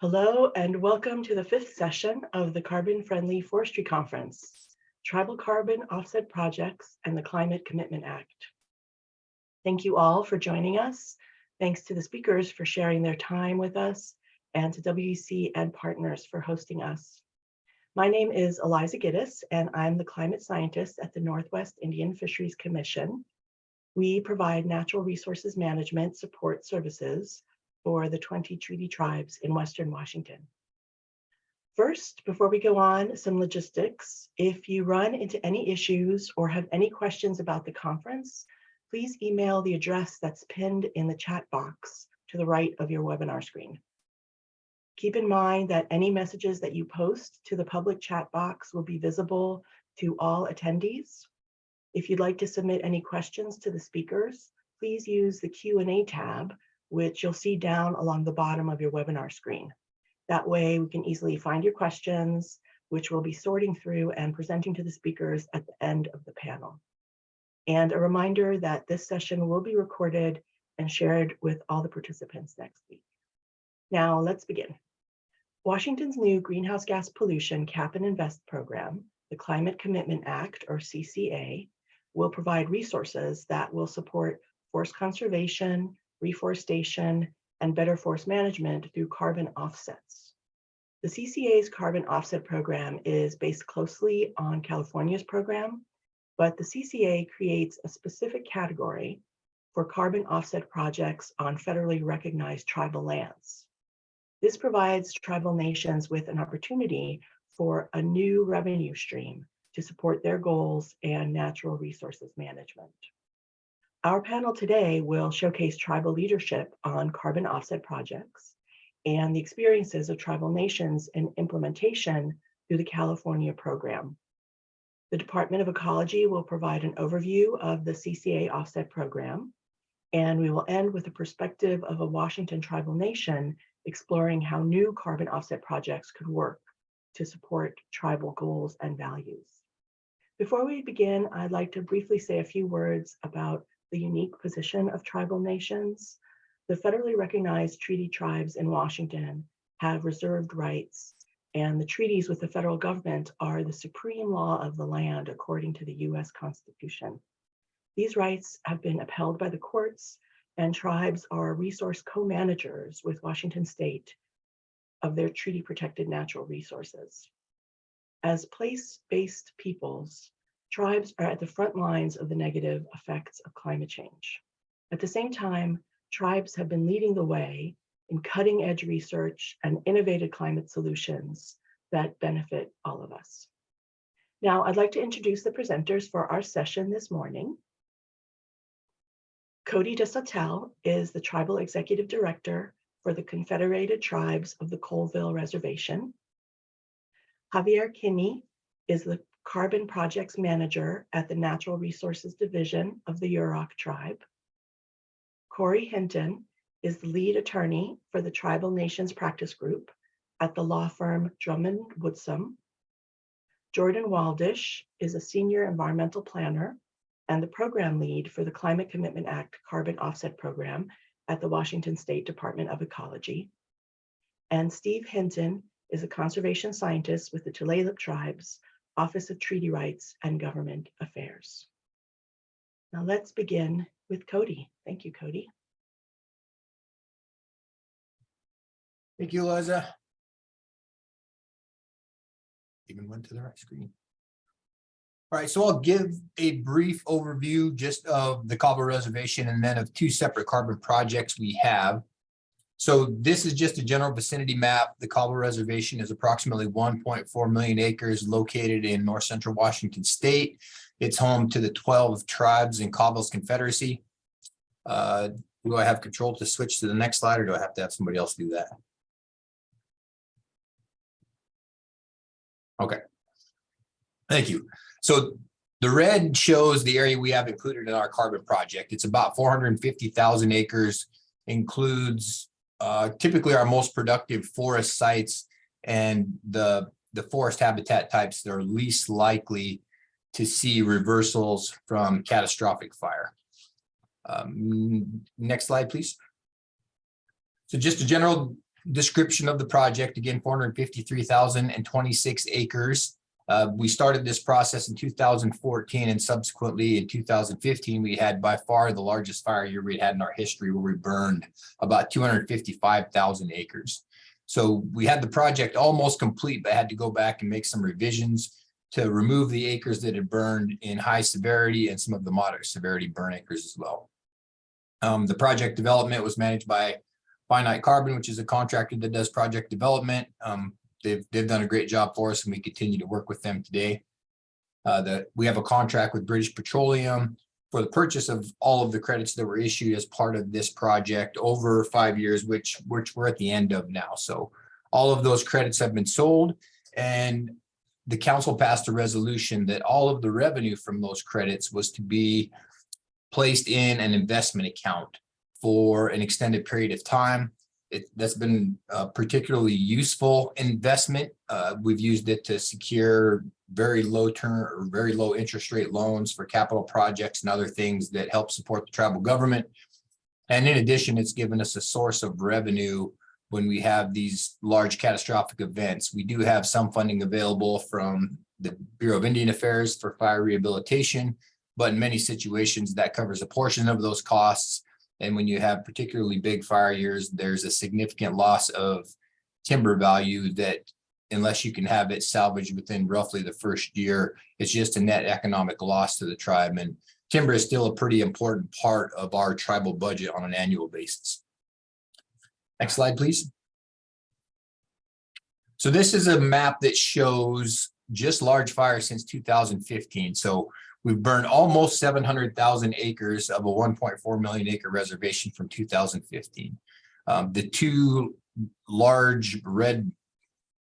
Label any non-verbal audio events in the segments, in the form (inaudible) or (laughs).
Hello and welcome to the fifth session of the Carbon Friendly Forestry Conference, Tribal Carbon Offset Projects and the Climate Commitment Act. Thank you all for joining us. Thanks to the speakers for sharing their time with us and to WC and partners for hosting us. My name is Eliza Ghitis and I'm the climate scientist at the Northwest Indian Fisheries Commission. We provide natural resources management support services for the 20 treaty tribes in Western Washington. First, before we go on, some logistics. If you run into any issues or have any questions about the conference, please email the address that's pinned in the chat box to the right of your webinar screen. Keep in mind that any messages that you post to the public chat box will be visible to all attendees. If you'd like to submit any questions to the speakers, please use the Q&A tab which you'll see down along the bottom of your webinar screen. That way we can easily find your questions, which we'll be sorting through and presenting to the speakers at the end of the panel. And a reminder that this session will be recorded and shared with all the participants next week. Now let's begin. Washington's new greenhouse gas pollution cap and invest program, the Climate Commitment Act or CCA, will provide resources that will support forest conservation, reforestation, and better forest management through carbon offsets. The CCA's carbon offset program is based closely on California's program, but the CCA creates a specific category for carbon offset projects on federally recognized tribal lands. This provides tribal nations with an opportunity for a new revenue stream to support their goals and natural resources management. Our panel today will showcase tribal leadership on carbon offset projects and the experiences of tribal nations in implementation through the California program. The Department of Ecology will provide an overview of the CCA offset program, and we will end with a perspective of a Washington tribal nation exploring how new carbon offset projects could work to support tribal goals and values. Before we begin, I'd like to briefly say a few words about the unique position of tribal nations, the federally recognized treaty tribes in Washington have reserved rights and the treaties with the federal government are the supreme law of the land according to the US Constitution. These rights have been upheld by the courts and tribes are resource co-managers with Washington state of their treaty protected natural resources. As place-based peoples, tribes are at the front lines of the negative effects of climate change. At the same time, tribes have been leading the way in cutting edge research and innovative climate solutions that benefit all of us. Now, I'd like to introduce the presenters for our session this morning. Cody DeSautel is the Tribal Executive Director for the Confederated Tribes of the Colville Reservation. Javier Kinney is the Carbon Projects Manager at the Natural Resources Division of the Yurok tribe. Corey Hinton is the lead attorney for the Tribal Nations Practice Group at the law firm Drummond Woodsum. Jordan Waldish is a senior environmental planner and the program lead for the Climate Commitment Act Carbon Offset Program at the Washington State Department of Ecology. And Steve Hinton is a conservation scientist with the Tulalip tribes Office of Treaty Rights and Government Affairs. Now let's begin with Cody. Thank you, Cody. Thank you, Liza. Even went to the right screen. All right, so I'll give a brief overview just of the Colville Reservation and then of two separate carbon projects we have. So this is just a general vicinity map. The Colville Reservation is approximately 1.4 million acres located in north central Washington state. It's home to the 12 tribes in Colville's Confederacy. Uh, do I have control to switch to the next slide or do I have to have somebody else do that? Okay. Thank you. So the red shows the area we have included in our carbon project. It's about 450,000 acres, includes uh, typically our most productive forest sites and the, the forest habitat types that are least likely to see reversals from catastrophic fire. Um, next slide, please. So just a general description of the project, again, four hundred fifty-three thousand and twenty-six acres. Uh, we started this process in two thousand fourteen and subsequently in two thousand fifteen, we had by far the largest fire year we had in our history where we burned about two hundred fifty-five thousand acres. So we had the project almost complete, but had to go back and make some revisions to remove the acres that had burned in high severity and some of the moderate severity burn acres as well. Um, the project development was managed by Finite Carbon, which is a contractor that does project development. Um, they've, they've done a great job for us and we continue to work with them today. Uh, that we have a contract with British Petroleum for the purchase of all of the credits that were issued as part of this project over five years, which, which we're at the end of now. So all of those credits have been sold and the council passed a resolution that all of the revenue from those credits was to be placed in an investment account for an extended period of time. It, that's been a particularly useful investment. Uh, we've used it to secure very low term or very low interest rate loans for capital projects and other things that help support the tribal government. And in addition, it's given us a source of revenue when we have these large catastrophic events. We do have some funding available from the Bureau of Indian Affairs for fire rehabilitation, but in many situations that covers a portion of those costs. And when you have particularly big fire years, there's a significant loss of timber value that unless you can have it salvaged within roughly the first year, it's just a net economic loss to the tribe. And timber is still a pretty important part of our tribal budget on an annual basis. Next slide, please. So this is a map that shows just large fires since 2015. So we've burned almost 700,000 acres of a 1.4 million acre reservation from 2015. Um, the two large red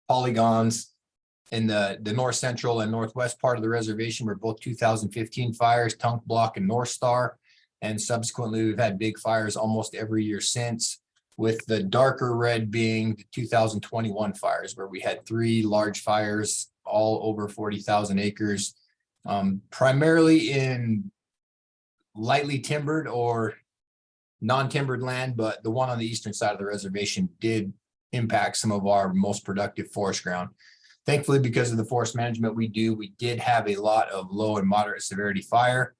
polygons in the, the north central and northwest part of the reservation were both 2015 fires, Tunk Block and North Star. And subsequently, we've had big fires almost every year since with the darker red being the 2021 fires where we had three large fires all over 40,000 acres, um, primarily in lightly timbered or non-timbered land, but the one on the eastern side of the reservation did impact some of our most productive forest ground. Thankfully, because of the forest management we do, we did have a lot of low and moderate severity fire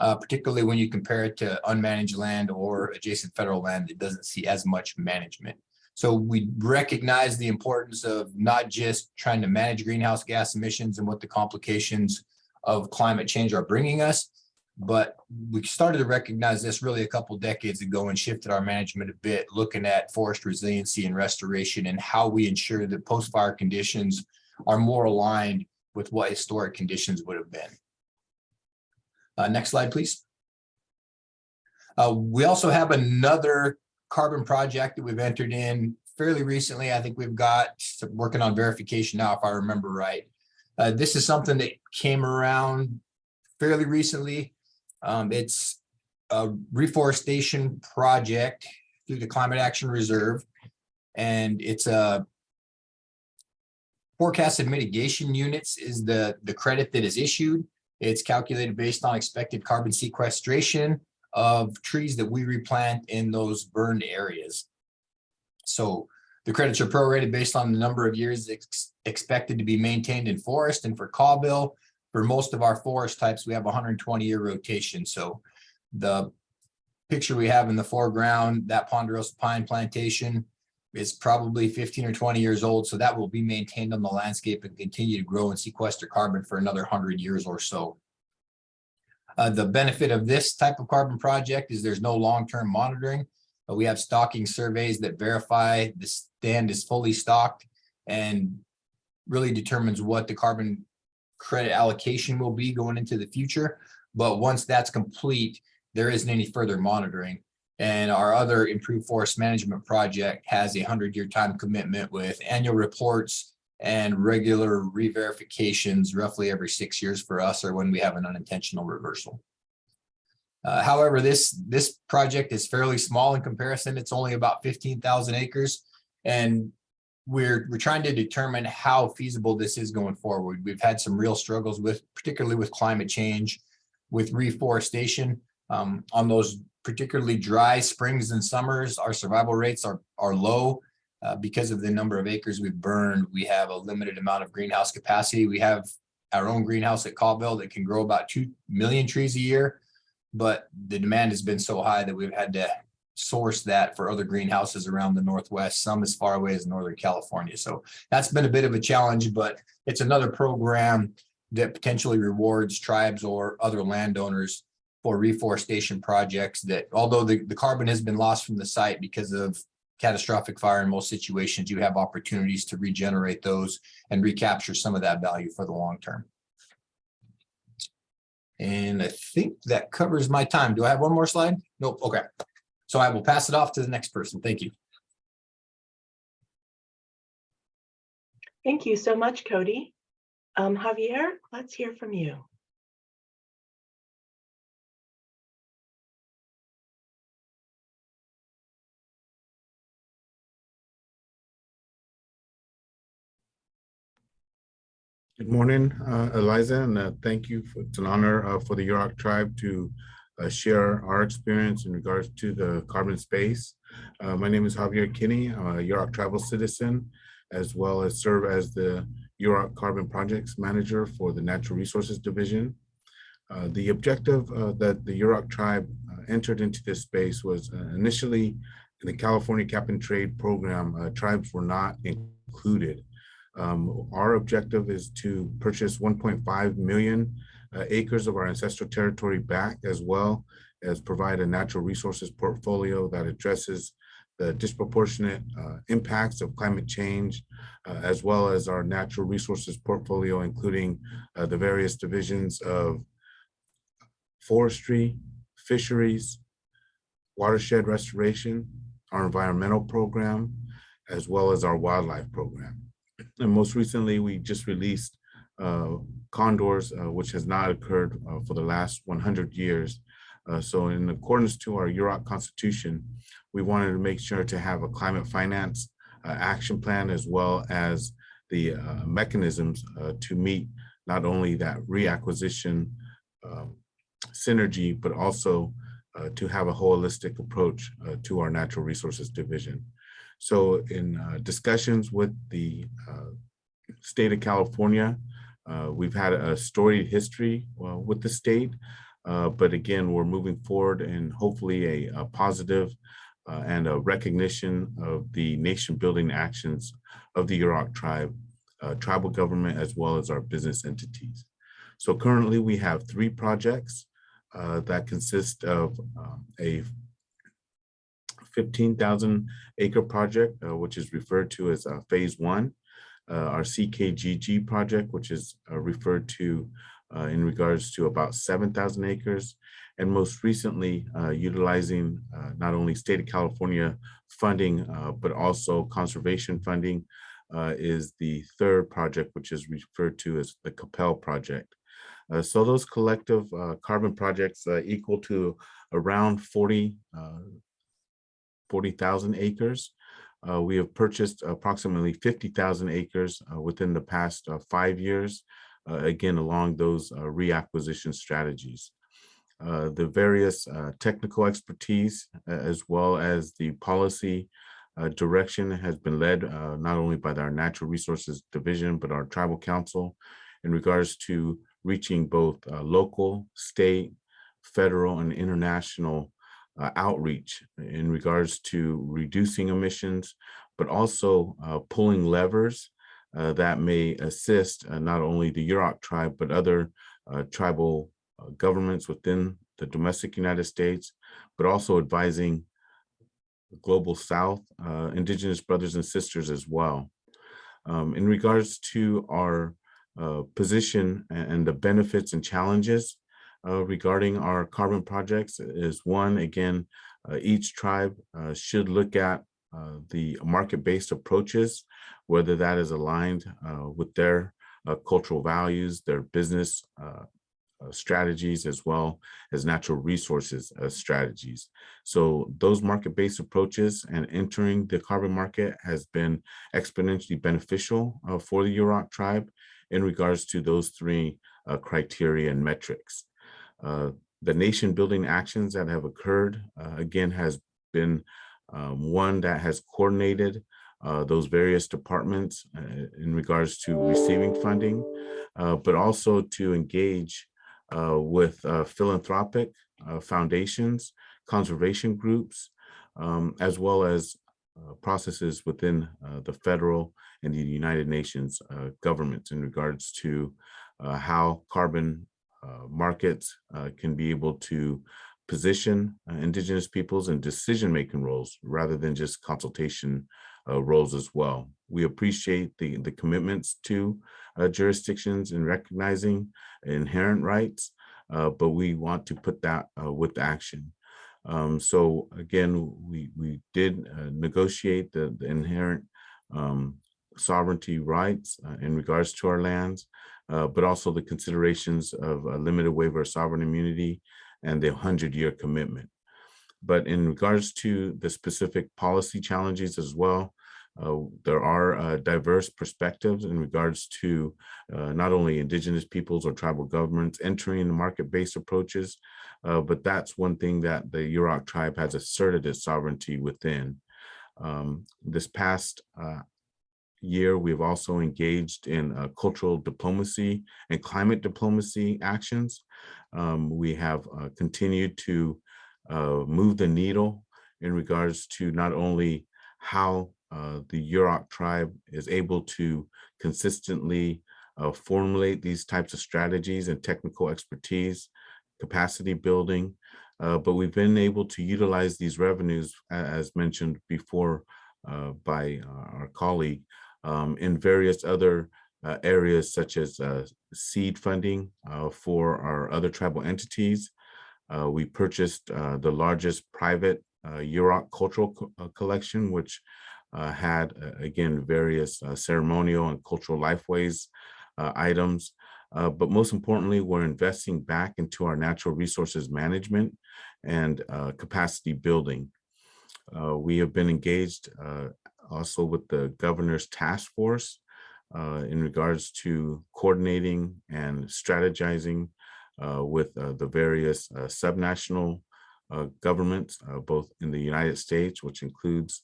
uh, particularly when you compare it to unmanaged land or adjacent federal land that doesn't see as much management. So we recognize the importance of not just trying to manage greenhouse gas emissions and what the complications of climate change are bringing us, but we started to recognize this really a couple decades ago and shifted our management a bit, looking at forest resiliency and restoration and how we ensure that post-fire conditions are more aligned with what historic conditions would have been. Uh, next slide, please. Uh, we also have another carbon project that we've entered in fairly recently. I think we've got working on verification now, if I remember right. Uh, this is something that came around fairly recently. Um, it's a reforestation project through the Climate Action Reserve. And it's a forecasted mitigation units is the, the credit that is issued. It's calculated based on expected carbon sequestration of trees that we replant in those burned areas. So the credits are prorated based on the number of years ex expected to be maintained in forest and for cawbill. For most of our forest types, we have 120 year rotation. So the picture we have in the foreground, that ponderosa pine plantation is probably 15 or 20 years old. So that will be maintained on the landscape and continue to grow and sequester carbon for another 100 years or so. Uh, the benefit of this type of carbon project is there's no long-term monitoring. But we have stocking surveys that verify the stand is fully stocked and really determines what the carbon credit allocation will be going into the future. But once that's complete, there isn't any further monitoring. And our other improved forest management project has a hundred year time commitment with annual reports and regular re-verifications roughly every six years for us or when we have an unintentional reversal. Uh, however, this this project is fairly small in comparison. It's only about 15,000 acres. And we're, we're trying to determine how feasible this is going forward. We've had some real struggles with, particularly with climate change, with reforestation um, on those particularly dry springs and summers, our survival rates are, are low. uh, because of the number of acres we've burned, we have a limited amount of greenhouse capacity. We have our own greenhouse at Caldwell that can grow about two million trees a year. But the demand has been so high that we've had to source that for other greenhouses around the Northwest, some as far away as Northern California. So that's been a bit of a challenge, but it's another program that potentially rewards tribes or other landowners for reforestation projects that although the, the carbon has been lost from the site because of catastrophic fire in most situations, you have opportunities to regenerate those and recapture some of that value for the long term. And I think that covers my time. Do I have one more slide? Nope. Okay. So I will pass it off to the next person. Thank you. Thank you so much, Cody. Um, Javier, let's hear from you. Good morning, uh, Eliza, and uh, thank you. for- It's an honor uh, for the Yurok tribe to uh, share our experience in regards to the carbon space. Uh, My name is Javier Kinney, I'm a Yurok tribal citizen, as well as serve as the Yurok Carbon Projects Manager for the Natural Resources Division. Uh, The objective that the Yurok tribe entered into this space was initially in the California Cap and Trade Program, tribes were not included. Um, our objective is to purchase 1.5 million uh, acres of our ancestral territory back as well as provide a natural resources portfolio that addresses the disproportionate uh, impacts of climate change, uh, as well as our natural resources portfolio, including uh, the various divisions of forestry, fisheries, watershed restoration, our environmental program, as well as our wildlife program. And most recently, we just released uh, condors, uh, which has not occurred uh, for the last 100 years. Uh, So in accordance to our Yurok Constitution, we wanted to make sure to have a climate finance uh, action plan as well as the uh, mechanisms to meet not only that reacquisition um, synergy, but also to have a holistic approach to our natural resources division. So in uh, discussions with the uh, state of California, uh, we've had a storied history with the state. uh, But again, we're moving forward and hopefully a, a positive uh, and a recognition of the nation building actions of the Yurok tribe, tribal government, as well as our business entities. So currently we have three projects uh, that consist of um, a 15,000 acre project, uh, which is referred to as uh, phase one. Uh, our CKGG project, which is referred to in regards to about 7,000 acres. And most recently, utilizing not only state of California funding, but also conservation funding is the third project, which is referred to as the Capel project. Uh, So those collective uh, carbon projects uh, equal to around 40 uh, 40,000 acres. Uh, we have purchased approximately 50,000 acres uh, within the past uh, five years, uh, again, along those uh, reacquisition strategies. Uh, the various technical expertise, as well as the policy direction has been led not only by our Natural Resources Division, but our Tribal Council in regards to reaching both local, state, federal, and international uh, outreach in regards to reducing emissions, but also uh, pulling levers uh, that may assist uh, not only the Yurok tribe, but other uh, tribal uh, governments within the domestic United States, but also advising global South, Indigenous brothers and sisters as well. Um, in regards to our position and the benefits and challenges uh, regarding our carbon projects is one, again, uh, each tribe uh, should look at uh, the market-based approaches, whether that is aligned uh, with their uh, cultural values, their business strategies, as well as natural resources strategies. So those market-based approaches and entering the carbon market has been exponentially beneficial for the Yurok tribe in regards to those three criteria and metrics. Uh, The nation building actions that have occurred, uh, again, has been um, one that has coordinated uh, those various departments uh, in regards to receiving funding, uh, but also to engage uh, with philanthropic foundations, conservation groups, um, as well as processes within the federal and the United Nations governments in regards to how carbon markets uh, can be able to position uh, indigenous peoples in decision-making roles rather than just consultation uh, roles as well. We appreciate the, the commitments to uh, jurisdictions in recognizing inherent rights, uh, but we want to put that uh, with action. Um, so again, we, we did uh, negotiate the, the inherent um, sovereignty rights uh, in regards to our lands, uh, but also the considerations of a limited waiver of sovereign immunity and the 100-year commitment. But in regards to the specific policy challenges as well, uh, there are uh, diverse perspectives in regards to uh, not only indigenous peoples or tribal governments entering the market-based approaches, uh, but that's one thing that the Yurok tribe has asserted its sovereignty within. Um, this past uh, year, we've also engaged in uh, cultural diplomacy and climate diplomacy actions. Um, we have uh, continued to uh, move the needle in regards to not only how uh, the Yurok tribe is able to consistently uh, formulate these types of strategies and technical expertise, capacity building, uh, but we've been able to utilize these revenues, as mentioned before by our colleague, um, in various other uh, areas such as uh, seed funding uh, for our other tribal entities. Uh, we purchased uh, the largest private uh, Yurok cultural co- collection, which had, again, various ceremonial and cultural lifeways items. Uh, But most importantly, we're investing back into our natural resources management and uh, capacity building. Uh, We have been engaged also with the governor's task force uh, in regards to coordinating and strategizing uh, with uh, the various uh, subnational uh, governments, uh, both in the United States, which includes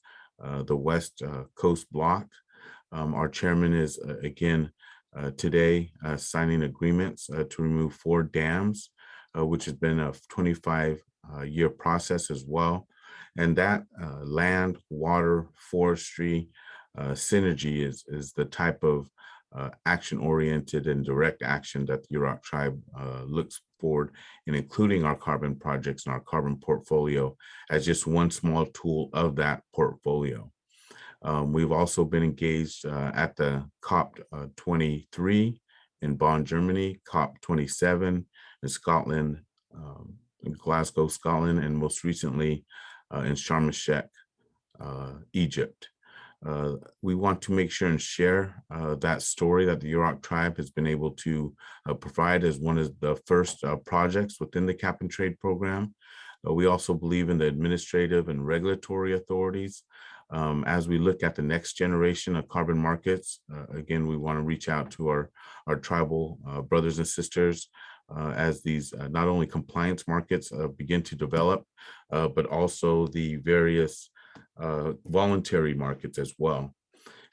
the West Coast Bloc. Um, Our chairman is again today signing agreements to remove four dams, which has been a 25 uh, year process as well. And that uh, land, water, forestry uh, synergy is, is the type of uh, action-oriented and direct action that the Yurok tribe uh, looks forward in including our carbon projects and our carbon portfolio as just one small tool of that portfolio. Um, we've also been engaged uh, at the COP uh, 23 in Bonn, Germany, COP 27 in Scotland, um, in Glasgow, Scotland, and most recently in Sharm el-Sheikh, uh, Egypt. Uh, we want to make sure and share uh, that story that the Yurok tribe has been able to uh, provide as one of the first uh, projects within the cap and trade program. Uh, we also believe in the administrative and regulatory authorities. Um, as we look at the next generation of carbon markets, uh, again, we want to reach out to our, our tribal uh, brothers and sisters uh, as these uh, not only compliance markets uh, begin to develop, uh, but also the various uh, voluntary markets as well.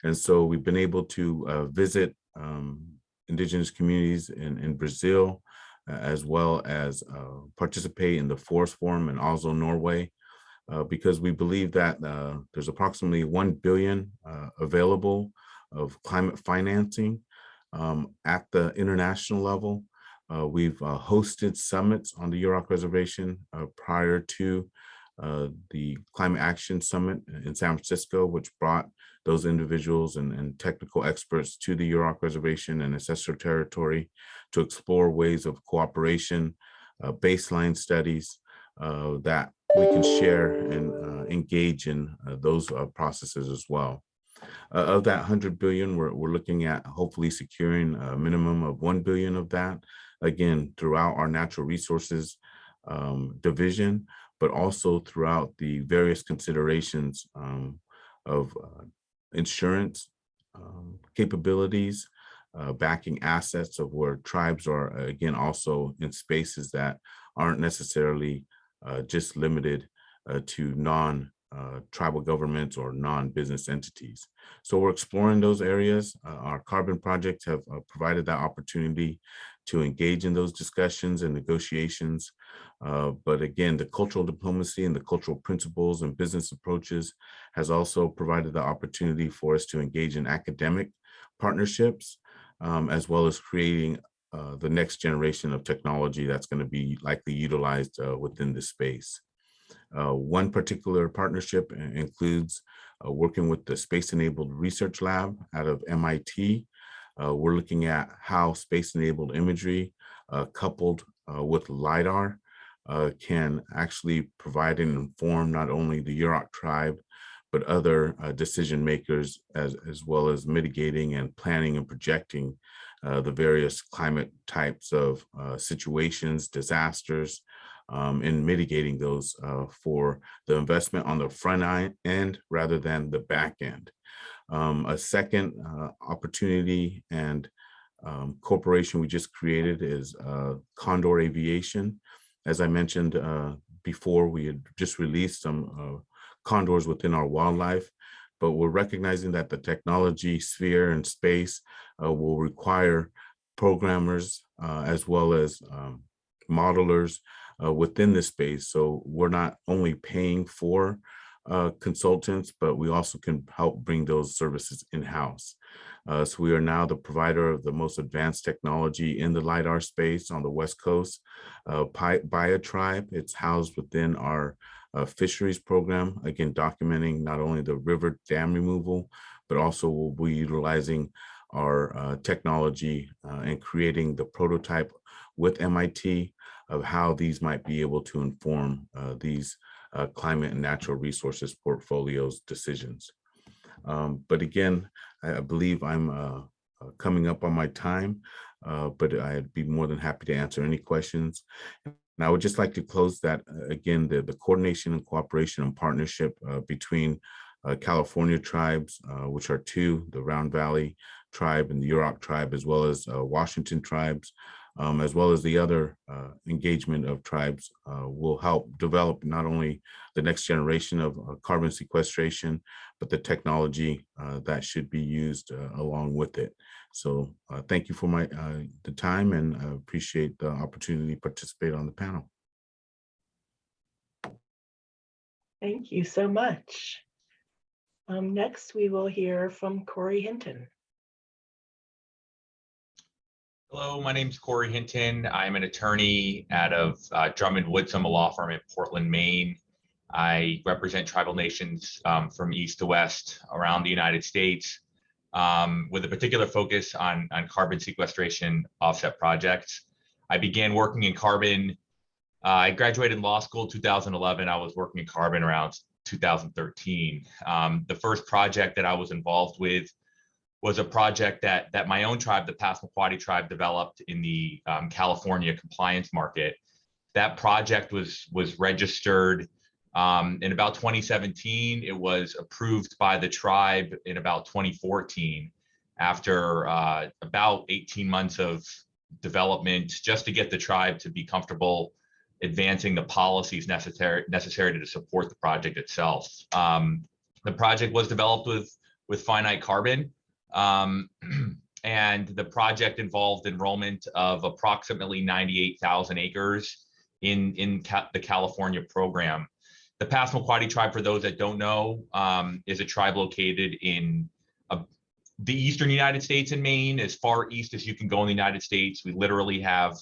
And so we've been able to visit um, indigenous communities in, in Brazil, as well as participate in the Forest Forum in Oslo, Norway, uh, because we believe that uh, there's approximately 1 billion uh, available of climate financing um, at the international level. Uh, We've uh, hosted summits on the Yurok Reservation uh, prior to uh, the Climate Action Summit in San Francisco, which brought those individuals and, and technical experts to the Yurok Reservation and ancestral territory to explore ways of cooperation, uh, baseline studies uh, that we can share and engage in those processes as well. Uh, of that 100 billion, we're, we're looking at hopefully securing a minimum of 1 billion of that, again, throughout our natural resources um, division, but also throughout the various considerations um, of uh, insurance um, capabilities, uh, backing assets of where tribes are, uh, again, also in spaces that aren't necessarily uh, just limited uh, to non uh, tribal governments or non-business entities. So we're exploring those areas. Uh, Our carbon projects have uh, provided that opportunity to engage in those discussions and negotiations. Uh, But again, the cultural diplomacy and the cultural principles and business approaches has also provided the opportunity for us to engage in academic partnerships, um, as well as creating uh, the next generation of technology that's going to be likely utilized uh, within this space. Uh, One particular partnership includes uh, working with the Space Enabled Research Lab out of MIT. Uh, We're looking at how space-enabled imagery uh, coupled uh, with LiDAR uh, can actually provide and inform not only the Yurok tribe, but other uh, decision makers as, as well as mitigating and planning and projecting uh, the various climate types of situations, disasters, um, and mitigating those for the investment on the front end rather than the back end. Um, a second uh, opportunity and um, corporation we just created is uh, Condor Aviation. As I mentioned uh, before, we had just released some uh, condors within our wildlife, but we're recognizing that the technology sphere and space uh, will require programmers uh, as well as um, modelers within the space. So we're not only paying for uh, consultants, but we also can help bring those services in-house. Uh, so we are now the provider of the most advanced technology in the LiDAR space on the West Coast. Uh, BioTribe, it's housed within our uh, fisheries program, again, documenting not only the river dam removal, but also we'll be utilizing our uh, technology uh, and creating the prototype with MIT of how these might be able to inform uh, these uh, climate and natural resources portfolios decisions. Um, But again, I believe I'm uh, uh, coming up on my time, uh, but I'd be more than happy to answer any questions. And I would just like to close that, uh, again, the, the coordination and cooperation and partnership between California tribes, which are two, the Round Valley tribe and the Yurok tribe, as well as Washington tribes, um, as well as the other uh, engagement of tribes uh, will help develop not only the next generation of uh, carbon sequestration, but the technology uh, that should be used uh, along with it. So uh, thank you for my the time and I appreciate the opportunity to participate on the panel. Thank you so much. Um, Next, we will hear from Corey Hinton. Hello, my name is Corey Hinton. I'm an attorney out of uh, Drummond Woodsum a law firm in Portland, Maine. I represent tribal nations um, from east to west around the United States um, with a particular focus on, on carbon sequestration offset projects. I began working in carbon. uh, I graduated law school 2011. I was working in carbon around 2013. Um, the first project that I was involved with was a project that that my own tribe, the Passamaquoddy tribe, developed in the um, California compliance market. That project was was registered um, in about 2017. It was approved by the tribe in about 2014, after uh, about 18 months of development, just to get the tribe to be comfortable advancing the policies necessary necessary to support the project itself. Um, the project was developed with with finite carbon. Um, (clears throat) and the project involved enrollment of approximately 98,000 acres in, in Ca- the California program. The Passamaquoddy tribe, for those that don't know, um, is a tribe located in uh, the eastern United States in Maine, as far east as you can go in the United States. We literally have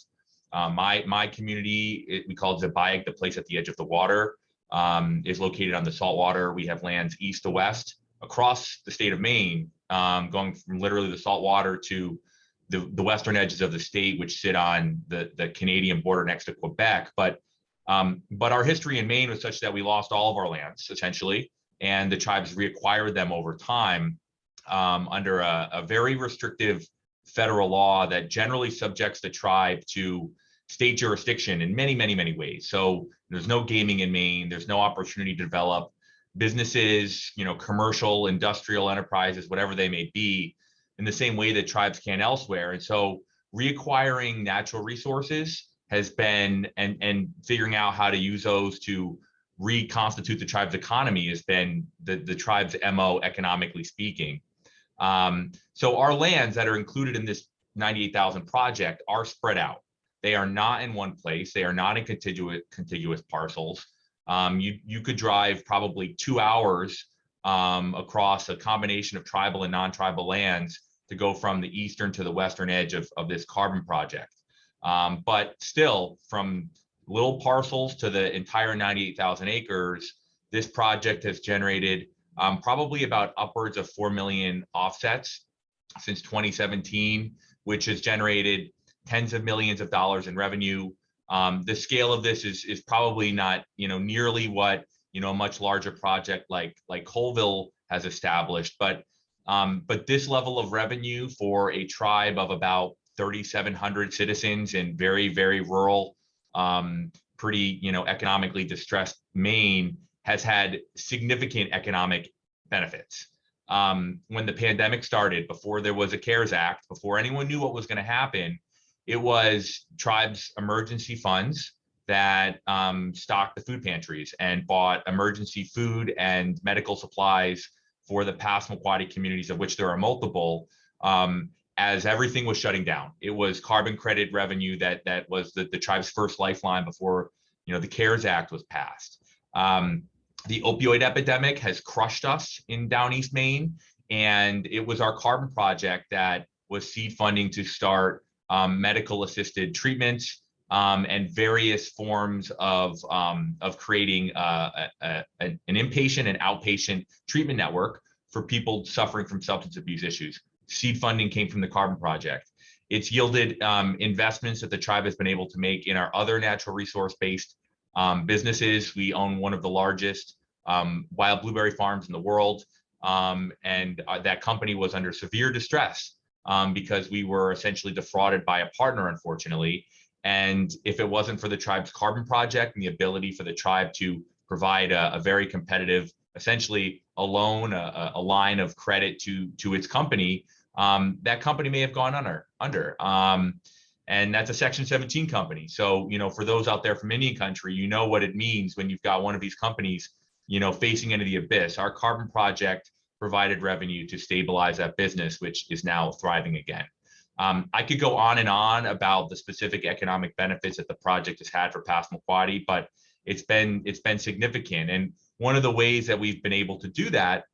uh, my my community, it, we call it Sipayik, the place at the edge of the water, um, is located on the saltwater. We have lands east to west across the state of Maine, um, going from literally the saltwater to the, the western edges of the state, which sit on the, the Canadian border next to Quebec. But um, but our history in Maine was such that we lost all of our lands essentially, and the tribes reacquired them over time um, under a, a very restrictive federal law that generally subjects the tribe to state jurisdiction in many, many, many ways. So there's no gaming in Maine. There's no opportunity to develop businesses, you know, commercial, industrial enterprises, whatever they may be, in the same way that tribes can elsewhere. And so reacquiring natural resources has been and and figuring out how to use those to reconstitute the tribe's economy has been the, the tribe's MO economically speaking. Um, so our lands that are included in this 98,000 project are spread out. They are not in one place. They are not in contiguous contiguous parcels. Um, you you could drive probably two hours um, across a combination of tribal and non-tribal lands to go from the eastern to the western edge of, of this carbon project. Um, but still, from little parcels to the entire 98,000 acres, this project has generated um, probably about upwards of 4 million offsets since 2017, which has generated tens of millions of dollars in revenue. Um, the scale of this is, is probably not, you know, nearly what, you know, a much larger project like, like Colville has established, but, um, but this level of revenue for a tribe of about 3,700 citizens in very, very rural, um, pretty, you know, economically distressed Maine has had significant economic benefits. Um, when the pandemic started, before there was a CARES Act, before anyone knew what was going to happen, it was tribes emergency funds that um, stocked the food pantries and bought emergency food and medical supplies for the Passamaquoddy communities, of which there are multiple. Um, as everything was shutting down, it was carbon credit revenue that that was the, the tribe's first lifeline before you know the CARES Act was passed. Um, the opioid epidemic has crushed us in down east Maine, and it was our carbon project that was seed funding to start um, medical assisted treatments um, and various forms of, um, of creating uh, a, a, an inpatient and outpatient treatment network for people suffering from substance abuse issues. Seed funding came from the Carbon Project. It's yielded um, investments that the tribe has been able to make in our other natural resource based um, businesses. We own one of the largest um, wild blueberry farms in the world. and uh, that company was under severe distress um, because we were essentially defrauded by a partner, unfortunately. And if it wasn't for the tribe's carbon project and the ability for the tribe to provide a, a very competitive, essentially a loan, a, a, line of credit to to its company, um, that company may have gone under. Under. Um, and that's a Section 17 company. So you know, for those out there from Indian country, you know what it means when you've got one of these companies, you know, facing into the abyss. Our carbon project provided revenue to stabilize that business, which is now thriving again. Um, I could go on and on about the specific economic benefits that the project has had for Passamaquoddy, but it's been it's been significant. And one of the ways that we've been able to do that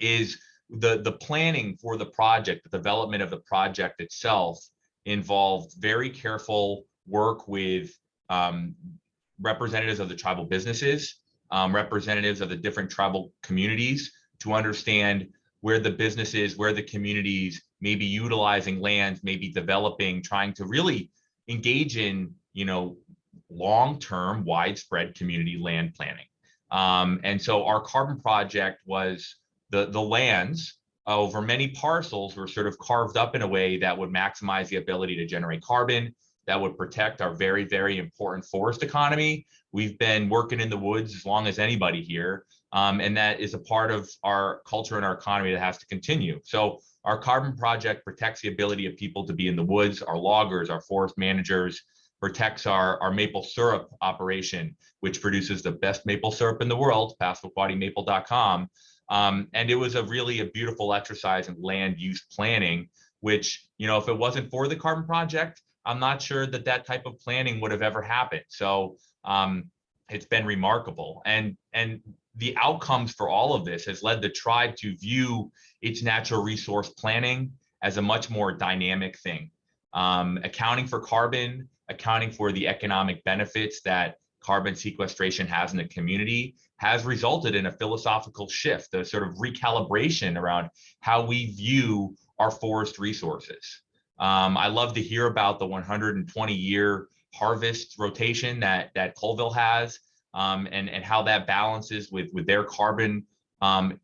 is the the planning for the project, the development of the project itself involved very careful work with um, representatives of the tribal businesses, um, representatives of the different tribal communities, to understand where the businesses, where the communities may be utilizing lands, maybe developing, trying to really engage in, you know, long-term widespread community land planning. Um, and so our carbon project was the, the lands over many parcels were sort of carved up in a way that would maximize the ability to generate carbon, that would protect our very, very important forest economy. We've been working in the woods as long as anybody here. Um, and that is a part of our culture and our economy that has to continue. So our carbon project protects the ability of people to be in the woods, our loggers, our forest managers, protects our, our maple syrup operation, which produces the best maple syrup in the world, passamaquoddymaple.com. Um, and it was a really a beautiful exercise in land use planning, which, you know, if it wasn't for the carbon project, I'm not sure that that type of planning would have ever happened. So um, it's been remarkable. And, and the outcomes for all of this has led the tribe to view its natural resource planning as a much more dynamic thing. Um, accounting for carbon, accounting for the economic benefits that carbon sequestration has in the community has resulted in a philosophical shift, a sort of recalibration around how we view our forest resources. Um, I love to hear about the 120 year harvest rotation that that Colville has um, and, and how that balances with, with their carbon um,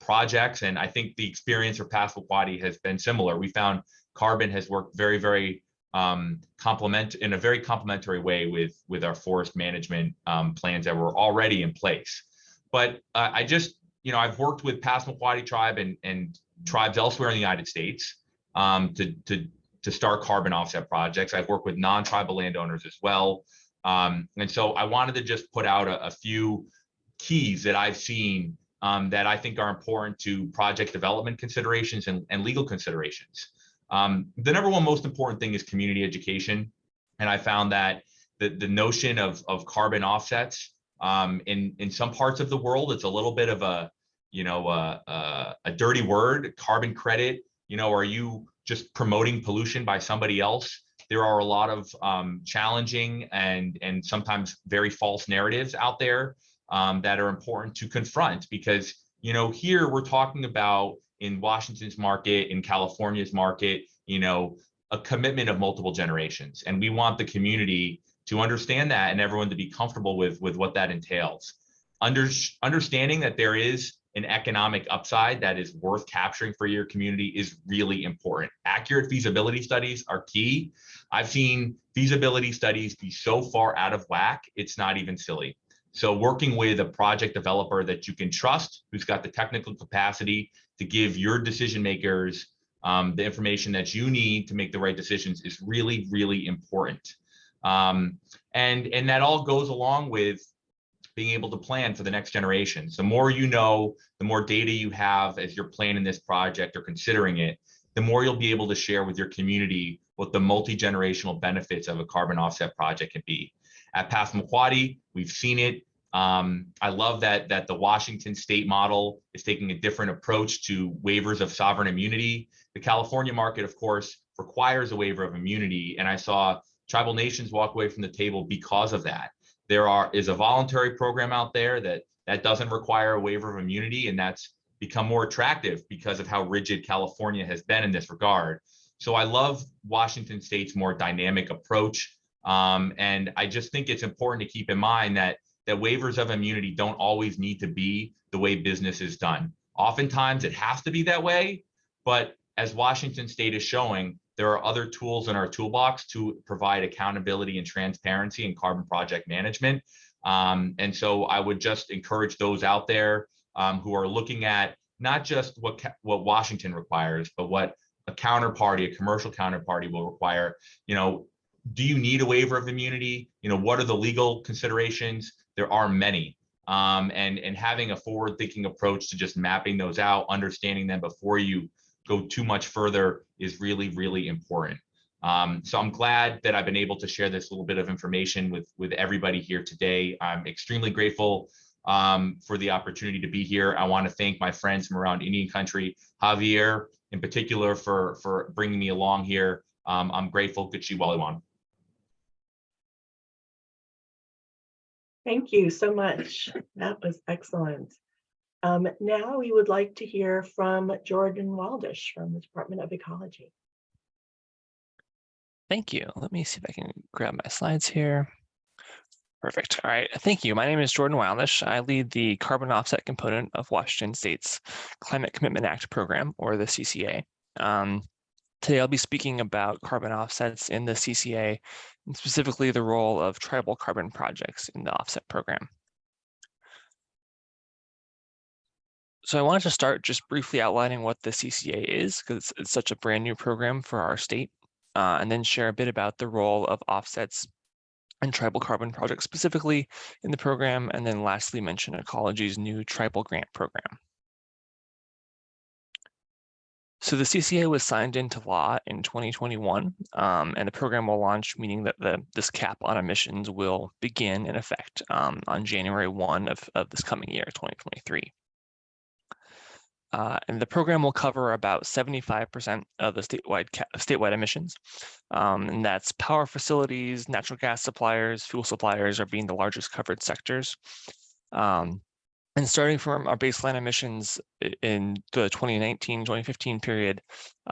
projects. And I think the experience for Passamaquoddy has been similar. We found carbon has worked very, very um, complement in a very complementary way with, with our forest management um, plans that were already in place. But uh, I just, you know, I've worked with Passamaquoddy tribe and, and tribes elsewhere in the United States um, to, to, to start carbon offset projects. I've worked with non-tribal landowners as well. Um, and so I wanted to just put out a, a few keys that I've seen um, that I think are important to project development considerations and, and legal considerations. Um, the number one most important thing is community education. And I found that the, the notion of, of carbon offsets um, in, in some parts of the world, it's a little bit of a, you know, a, a, a dirty word, carbon credit, you know, are you just promoting pollution by somebody else? There are a lot of um, challenging and, and sometimes very false narratives out there um, that are important to confront because, you know, here we're talking about in Washington's market, in California's market, you know, a commitment of multiple generations. And we want the community to understand that and everyone to be comfortable with, with what that entails. Under, understanding that there is an economic upside that is worth capturing for your community is really important. Accurate feasibility studies are key. I've seen feasibility studies be so far out of whack, it's not even silly. So working with a project developer that you can trust, who's got the technical capacity to give your decision makers um, the information that you need to make the right decisions is really, really important. Um, and, and that all goes along with being able to plan for the next generation. So the more you know, the more data you have as you're planning this project or considering it, the more you'll be able to share with your community what the multi-generational benefits of a carbon offset project can be. At Passamaquoddy, we've seen it. Um, I love that that the Washington state model is taking a different approach to waivers of sovereign immunity. The California market, of course, requires a waiver of immunity, and I saw tribal nations walk away from the table because of that. There are is a voluntary program out there that that doesn't require a waiver of immunity, and that's become more attractive because of how rigid California has been in this regard. So I love Washington State's more dynamic approach. Um, and I just think it's important to keep in mind that that waivers of immunity don't always need to be the way business is done. Oftentimes it has to be that way, but as Washington State is showing, there are other tools in our toolbox to provide accountability and transparency in carbon project management. Um, and so I would just encourage those out there um, who are looking at not just what what Washington requires, but what a counterparty, a commercial counterparty will require. You know, do you need a waiver of immunity? You know, what are the legal considerations? There are many. Um, and, and having a forward thinking approach to just mapping those out, understanding them before you go too much further is really, really important. Um, so I'm glad that I've been able to share this little bit of information with, with everybody here today. I'm extremely grateful um, for the opportunity to be here. I want to thank my friends from around Indian country, Javier in particular for, for bringing me along here. Um, I'm grateful, Kuchi Waliwan. Thank you so much. That was excellent. Um, now we would like to hear from Jordan Wildish from the Department of Ecology. Thank you. Let me see if I can grab my slides here. Perfect. All right. Thank you. My name is Jordan Wildish. I lead the carbon offset component of Washington State's Climate Commitment Act program, or the CCA. Um, today, I'll be speaking about carbon offsets in the CCA, and specifically the role of tribal carbon projects in the offset program. So I wanted to start just briefly outlining what the CCA is, because it's, it's such a brand new program for our state, uh, and then share a bit about the role of offsets and tribal carbon projects specifically in the program, and then lastly mention Ecology's new tribal grant program. So the CCA was signed into law in 2021, um, and the program will launch, meaning that the this cap on emissions will begin in effect um, on January 1 of, of this coming year, 2023. Uh, and the program will cover about 75% of the statewide statewide emissions. Um, and that's power facilities, natural gas suppliers, fuel suppliers are being the largest covered sectors. Um, and starting from our baseline emissions in the 2019-2015 period,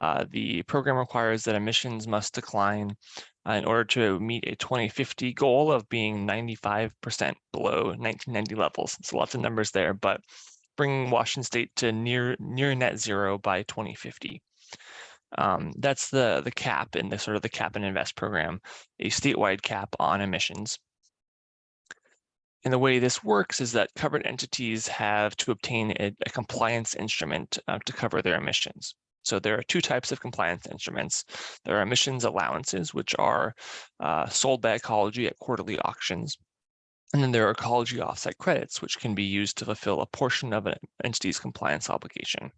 uh, the program requires that emissions must decline uh, in order to meet a 2050 goal of being 95% below 1990 levels. So lots of numbers there, but bringing Washington State to near near net zero by 2050. Um, that's the the cap in the sort of the cap and invest program, a statewide cap on emissions. And the way this works is that covered entities have to obtain a, a compliance instrument uh, to cover their emissions. So there are two types of compliance instruments. There are emissions allowances, which are uh, sold by ecology at quarterly auctions. And then there are ecology offset credits, which can be used to fulfill a portion of an entity's compliance obligation.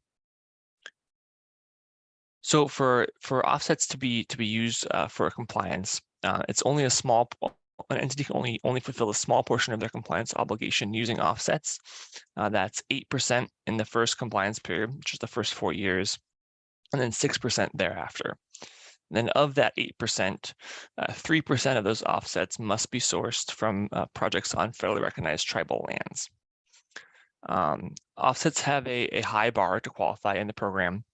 So for, for offsets to be to be used uh, for compliance, uh, it's only a small an entity can only only fulfill a small portion of their compliance obligation using offsets. Uh, that's eight percent in the first compliance period, which is the first four years, and then six percent thereafter. And then of that eight percent, uh, three percent of those offsets must be sourced from uh, projects on federally recognized tribal lands. Um, offsets have a, a high bar to qualify in the program.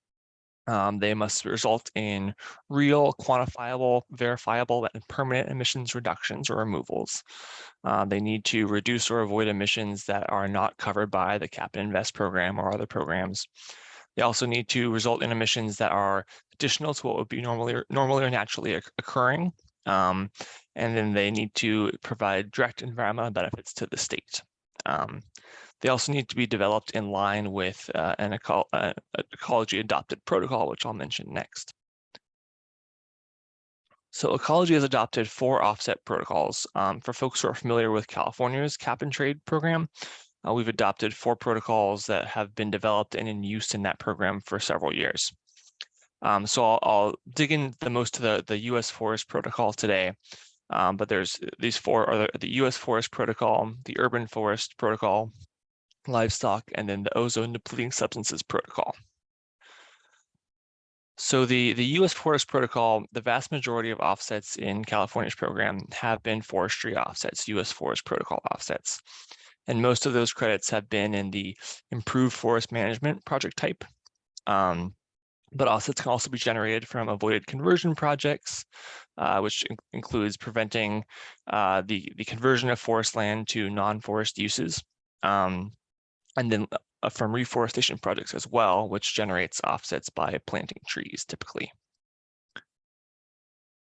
Um, they must result in real, quantifiable, verifiable, and permanent emissions reductions or removals. Uh, they need to reduce or avoid emissions that are not covered by the Cap and Invest program or other programs. They also need to result in emissions that are additional to what would be normally, normally or naturally occurring. Um, and then they need to provide direct environmental benefits to the state. Um, they also need to be developed in line with uh, an eco uh, ecology adopted protocol, which I'll mention next. So ecology has adopted four offset protocols. Um, for folks who are familiar with California's cap and trade program, uh, we've adopted four protocols that have been developed and in use in that program for several years. Um, so I'll, I'll, dig in the most to the, the US Forest Protocol today. Um, but there's these four are the, the US Forest Protocol, the Urban Forest Protocol, livestock, and then the ozone depleting substances protocol. So the, the US Forest Protocol, the vast majority of offsets in California's program have been forestry offsets, US Forest Protocol offsets. And most of those credits have been in the improved forest management project type. Um, but offsets can also be generated from avoided conversion projects, uh, which in includes preventing uh, the, the conversion of forest land to non-forest uses. Um, and then uh, from reforestation projects as well, which generates offsets by planting trees typically.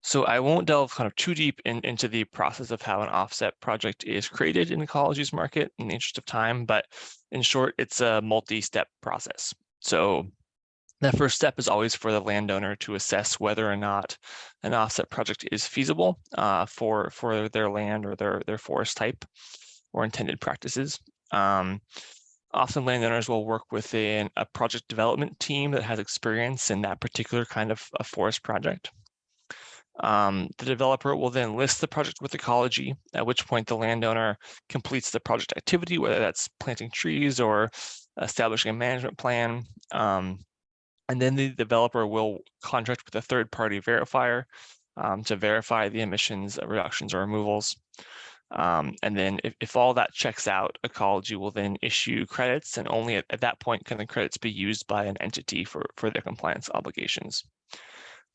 So I won't delve kind of too deep in, into the process of how an offset project is created in ecology's market in the interest of time, but in short, it's a multi-step process. So that first step is always for the landowner to assess whether or not an offset project is feasible uh, for, for their land or their, their forest type or intended practices. Um, often landowners will work within a project development team that has experience in that particular kind of a forest project. Um, the developer will then list the project with ecology, at which point the landowner completes the project activity, whether that's planting trees or establishing a management plan. Um, and then the developer will contract with a third party verifier um, to verify the emissions reductions or removals. Um, and then if, if all that checks out, ecology will then issue credits and only at, at that point can the credits be used by an entity for, for their compliance obligations.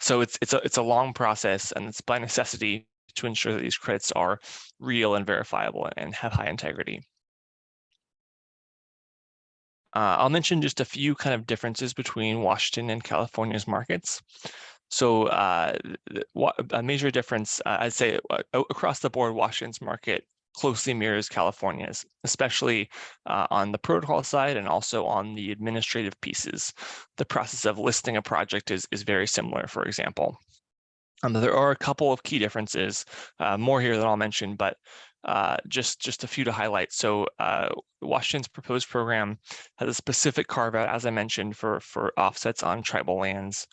So it's, it's, a, it's a long process and it's by necessity to ensure that these credits are real and verifiable and have high integrity. Uh, I'll mention just a few kind of differences between Washington and California's markets. So uh, a major difference, uh, I'd say uh, across the board, Washington's market closely mirrors California's, especially uh, on the protocol side and also on the administrative pieces. The process of listing a project is, is very similar, for example. Um, there are a couple of key differences, uh, more here that I'll mention, but uh, just, just a few to highlight. So uh, Washington's proposed program has a specific carve out, as I mentioned, for, for offsets on tribal lands.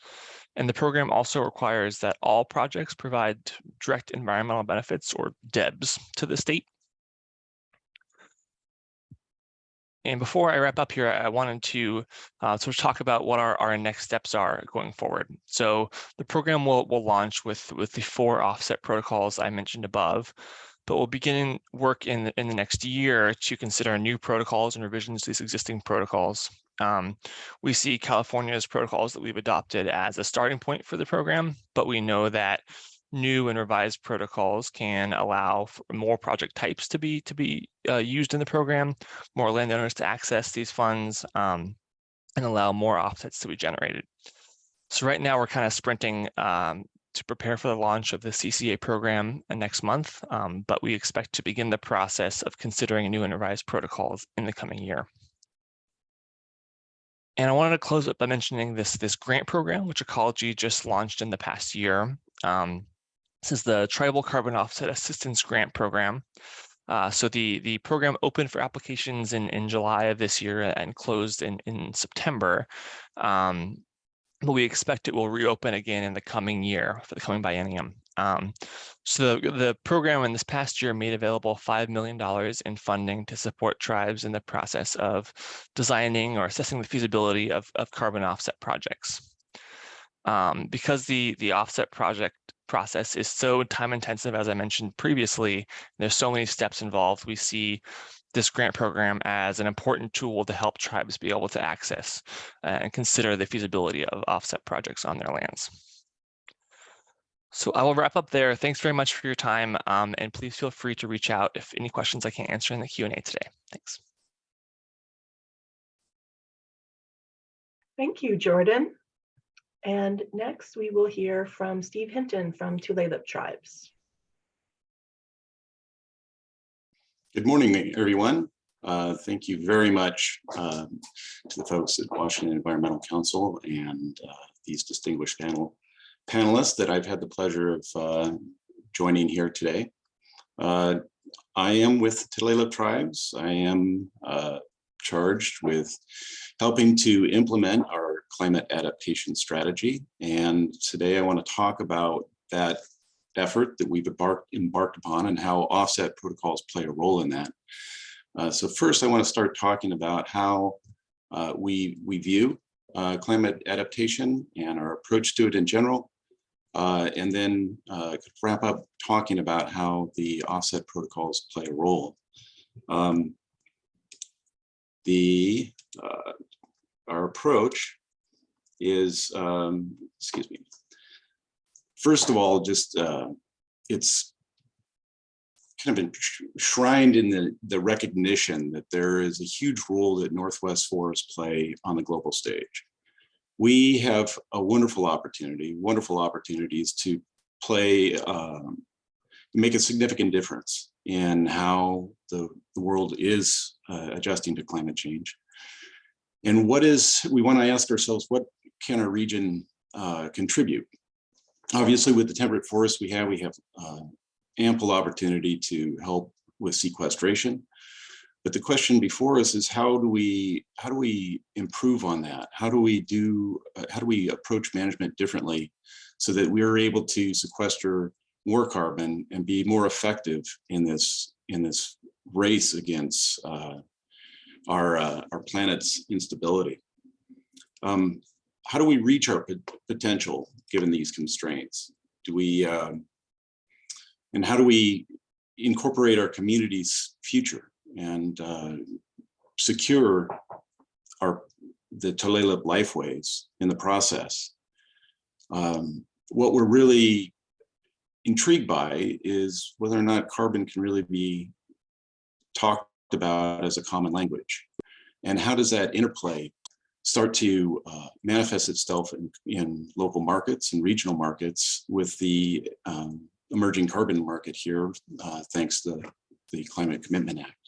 And the program also requires that all projects provide direct environmental benefits or DEBs to the state. And before I wrap up here, I wanted to uh, sort of talk about what our, our next steps are going forward. So the program will, will launch with, with the four offset protocols I mentioned above, but we'll begin work in the, in the next year to consider new protocols and revisions to these existing protocols. Um, we see California's protocols that we've adopted as a starting point for the program, but we know that new and revised protocols can allow more project types to be to be uh, used in the program, more landowners to access these funds, um, and allow more offsets to be generated. So right now we're kind of sprinting um, to prepare for the launch of the CCA program next month, um, but we expect to begin the process of considering new and revised protocols in the coming year. And I wanted to close up by mentioning this, this grant program, which Ecology just launched in the past year. Um, this is the Tribal Carbon Offset Assistance Grant Program. Uh, so the, the program opened for applications in, in July of this year and closed in, in September. Um, but we expect it will reopen again in the coming year for the coming biennium. Um, so the, the program in this past year made available $5 million in funding to support tribes in the process of designing or assessing the feasibility of, of carbon offset projects. Um, because the, the offset project process is so time intensive, as I mentioned previously, there's so many steps involved. We see this grant program as an important tool to help tribes be able to access uh, and consider the feasibility of offset projects on their lands. So I will wrap up there. Thanks very much for your time. Um, and please feel free to reach out if any questions I can't answer in the Q&A today. Thanks. Thank you, Jordan. And next we will hear from Steve Hinton from Tulalip Tribes. Good morning, everyone. Uh, Thank you very much um, to the folks at Washington Environmental Council and uh, these distinguished panel panelists that I've had the pleasure of uh, joining here today. Uh, I am with Tulalip Tribes. I am uh, charged with helping to implement our climate adaptation strategy. And today I want to talk about that effort that we've embarked, embarked upon and how offset protocols play a role in that. Uh, so first, I want to start talking about how uh, we, we view uh, climate adaptation and our approach to it in general. Uh, and then uh, wrap up talking about how the offset protocols play a role. Um, the uh, our approach is, um, excuse me, first of all, just uh, it's kind of enshrined in the, the recognition that there is a huge role that Northwest forests play on the global stage. We have a wonderful opportunity, wonderful opportunities to play, um, make a significant difference in how the, the world is uh, adjusting to climate change. And what is, we want to ask ourselves, what can our region uh, contribute? Obviously, with the temperate forests we have, we have uh, ample opportunity to help with sequestration. But the question before us is how do we how do we improve on that? How do we do uh, how do we approach management differently so that we are able to sequester more carbon and be more effective in this in this race against uh, our uh, our planet's instability? Um, how do we reach our potential given these constraints? Do we um, and how do we incorporate our community's future and uh, secure our the Tulalip lifeways in the process? Um, what we're really intrigued by is whether or not carbon can really be talked about as a common language. And how does that interplay start to uh, manifest itself in, in, local markets and regional markets with the um, emerging carbon market here, uh, thanks to the Climate Commitment Act.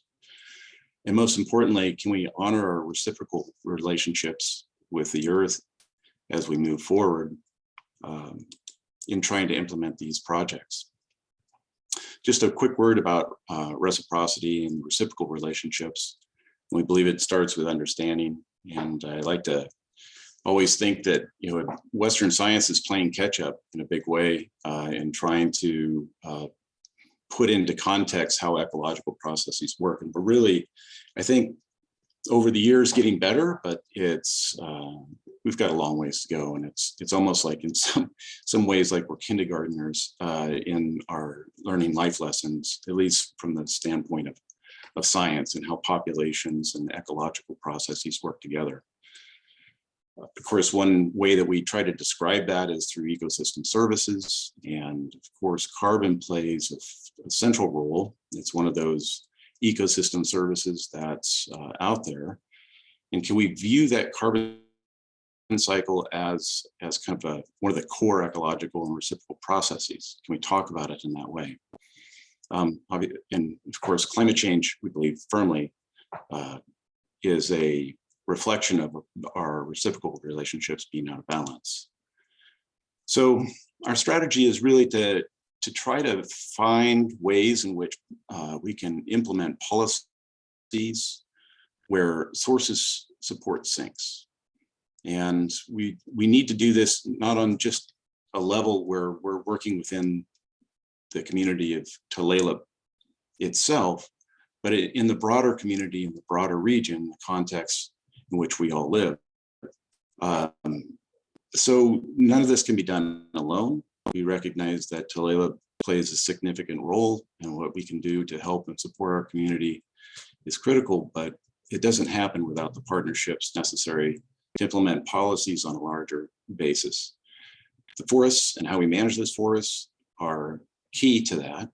And most importantly, can we honor our reciprocal relationships with the earth as we move forward um, in trying to implement these projects? Just a quick word about uh, reciprocity and reciprocal relationships. We believe it starts with understanding. And I like to always think that you know Western science is playing catch up in a big way uh, in trying to uh, put into context how ecological processes work. And we're really, I think, over the years getting better, but it's uh, we've got a long ways to go, and it's it's almost like in (laughs) some some ways like we're kindergartners uh, in our learning life lessons, at least from the standpoint of of science and how populations and ecological processes work together. Of course, one way that we try to describe that is through ecosystem services. And of course, carbon plays a, a central role. It's one of those ecosystem services that's uh, out there. And can we view that carbon cycle as, as kind of a, one of the core ecological and reciprocal processes? Can we talk about it in that way? Um, and of course, climate change, we believe firmly, uh, is a reflection of our reciprocal relationships being out of balance. So our strategy is really to, to try to find ways in which uh, we can implement policies where sources support sinks. And we, we need to do this not on just a level where we're working within the community of Tulalip itself, but in the broader community, in the broader region, the context in which we all live. Um, So none of this can be done alone. We recognize that Tulalip plays a significant role and what we can do to help and support our community is critical, but it doesn't happen without the partnerships necessary to implement policies on a larger basis. The forests and how we manage this forests are key to that.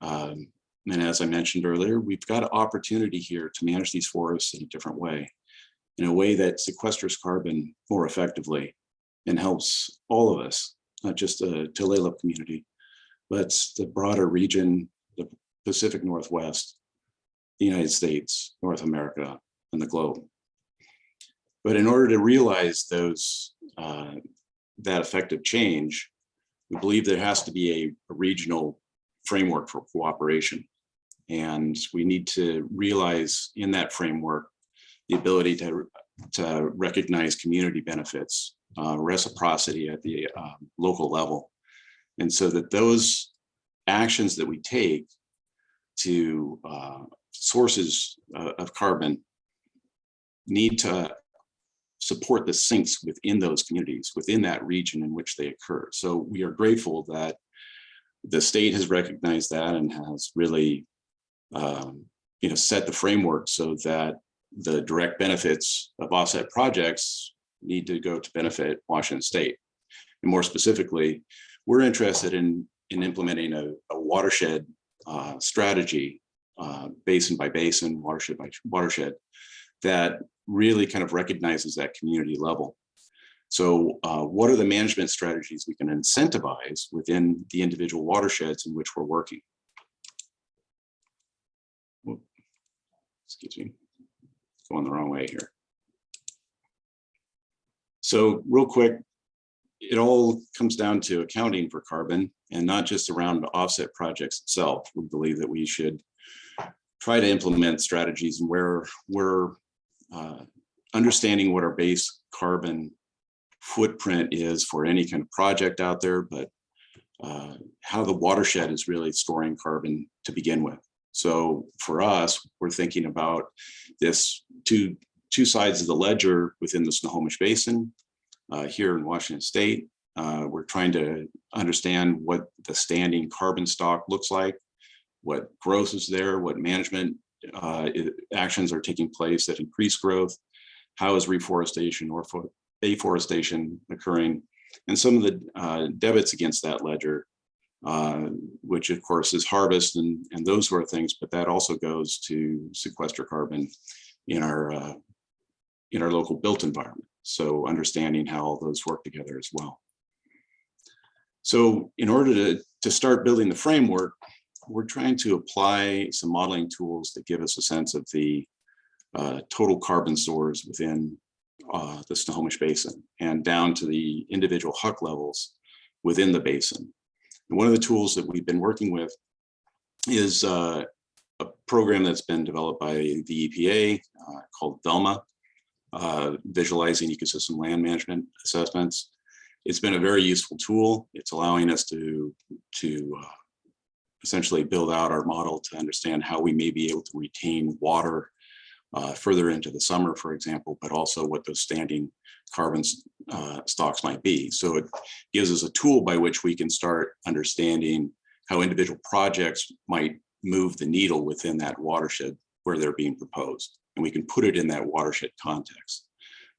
Um, and as I mentioned earlier, we've got an opportunity here to manage these forests in a different way, in a way that sequesters carbon more effectively and helps all of us, not just the Tulalip community, but the broader region, the Pacific Northwest, the United States, North America, and the globe. But in order to realize those, uh, that effective change, we believe there has to be a, a regional framework for cooperation. And we need to realize in that framework, the ability to, to recognize community benefits, uh, reciprocity at the um, local level. And so that those actions that we take to uh, sources uh, of carbon need to support the sinks within those communities, within that region in which they occur. So we are grateful that the state has recognized that and has really um, you know, set the framework so that the direct benefits of offset projects need to go to benefit Washington State. And more specifically, we're interested in, in implementing a, a watershed uh, strategy, uh, basin by basin, watershed by watershed, that really kind of recognizes that community level. So uh, what are the management strategies we can incentivize within the individual watersheds in which we're working? Excuse me, going the wrong way here. So real quick, it all comes down to accounting for carbon and not just around offset projects itself. We believe that we should try to implement strategies where we're uh, understanding what our base carbon footprint is for any kind of project out there, but uh, how the watershed is really storing carbon to begin with. So for us, we're thinking about this two, two sides of the ledger within the Snohomish Basin uh, here in Washington State. Uh, we're trying to understand what the standing carbon stock looks like, what growth is there, what management uh, actions are taking place that increase growth, how is reforestation or fo- afforestation occurring, and some of the uh, debits against that ledger, uh, which of course is harvest and, and those sort of things, but that also goes to sequester carbon in our uh, in our local built environment. So understanding how all those work together as well. So in order to, to start building the framework, we're trying to apply some modeling tools that give us a sense of the uh, total carbon stores within uh, the Snohomish Basin and down to the individual HUC levels within the basin. And one of the tools that we've been working with is uh, a program that's been developed by the EPA uh, called VELMA, uh, Visualizing Ecosystem Land Management Assessments. It's been a very useful tool. It's allowing us to, to uh, essentially build out our model to understand how we may be able to retain water uh, further into the summer, for example, but also what those standing carbon uh, stocks might be. So it gives us a tool by which we can start understanding how individual projects might move the needle within that watershed where they're being proposed. And we can put it in that watershed context.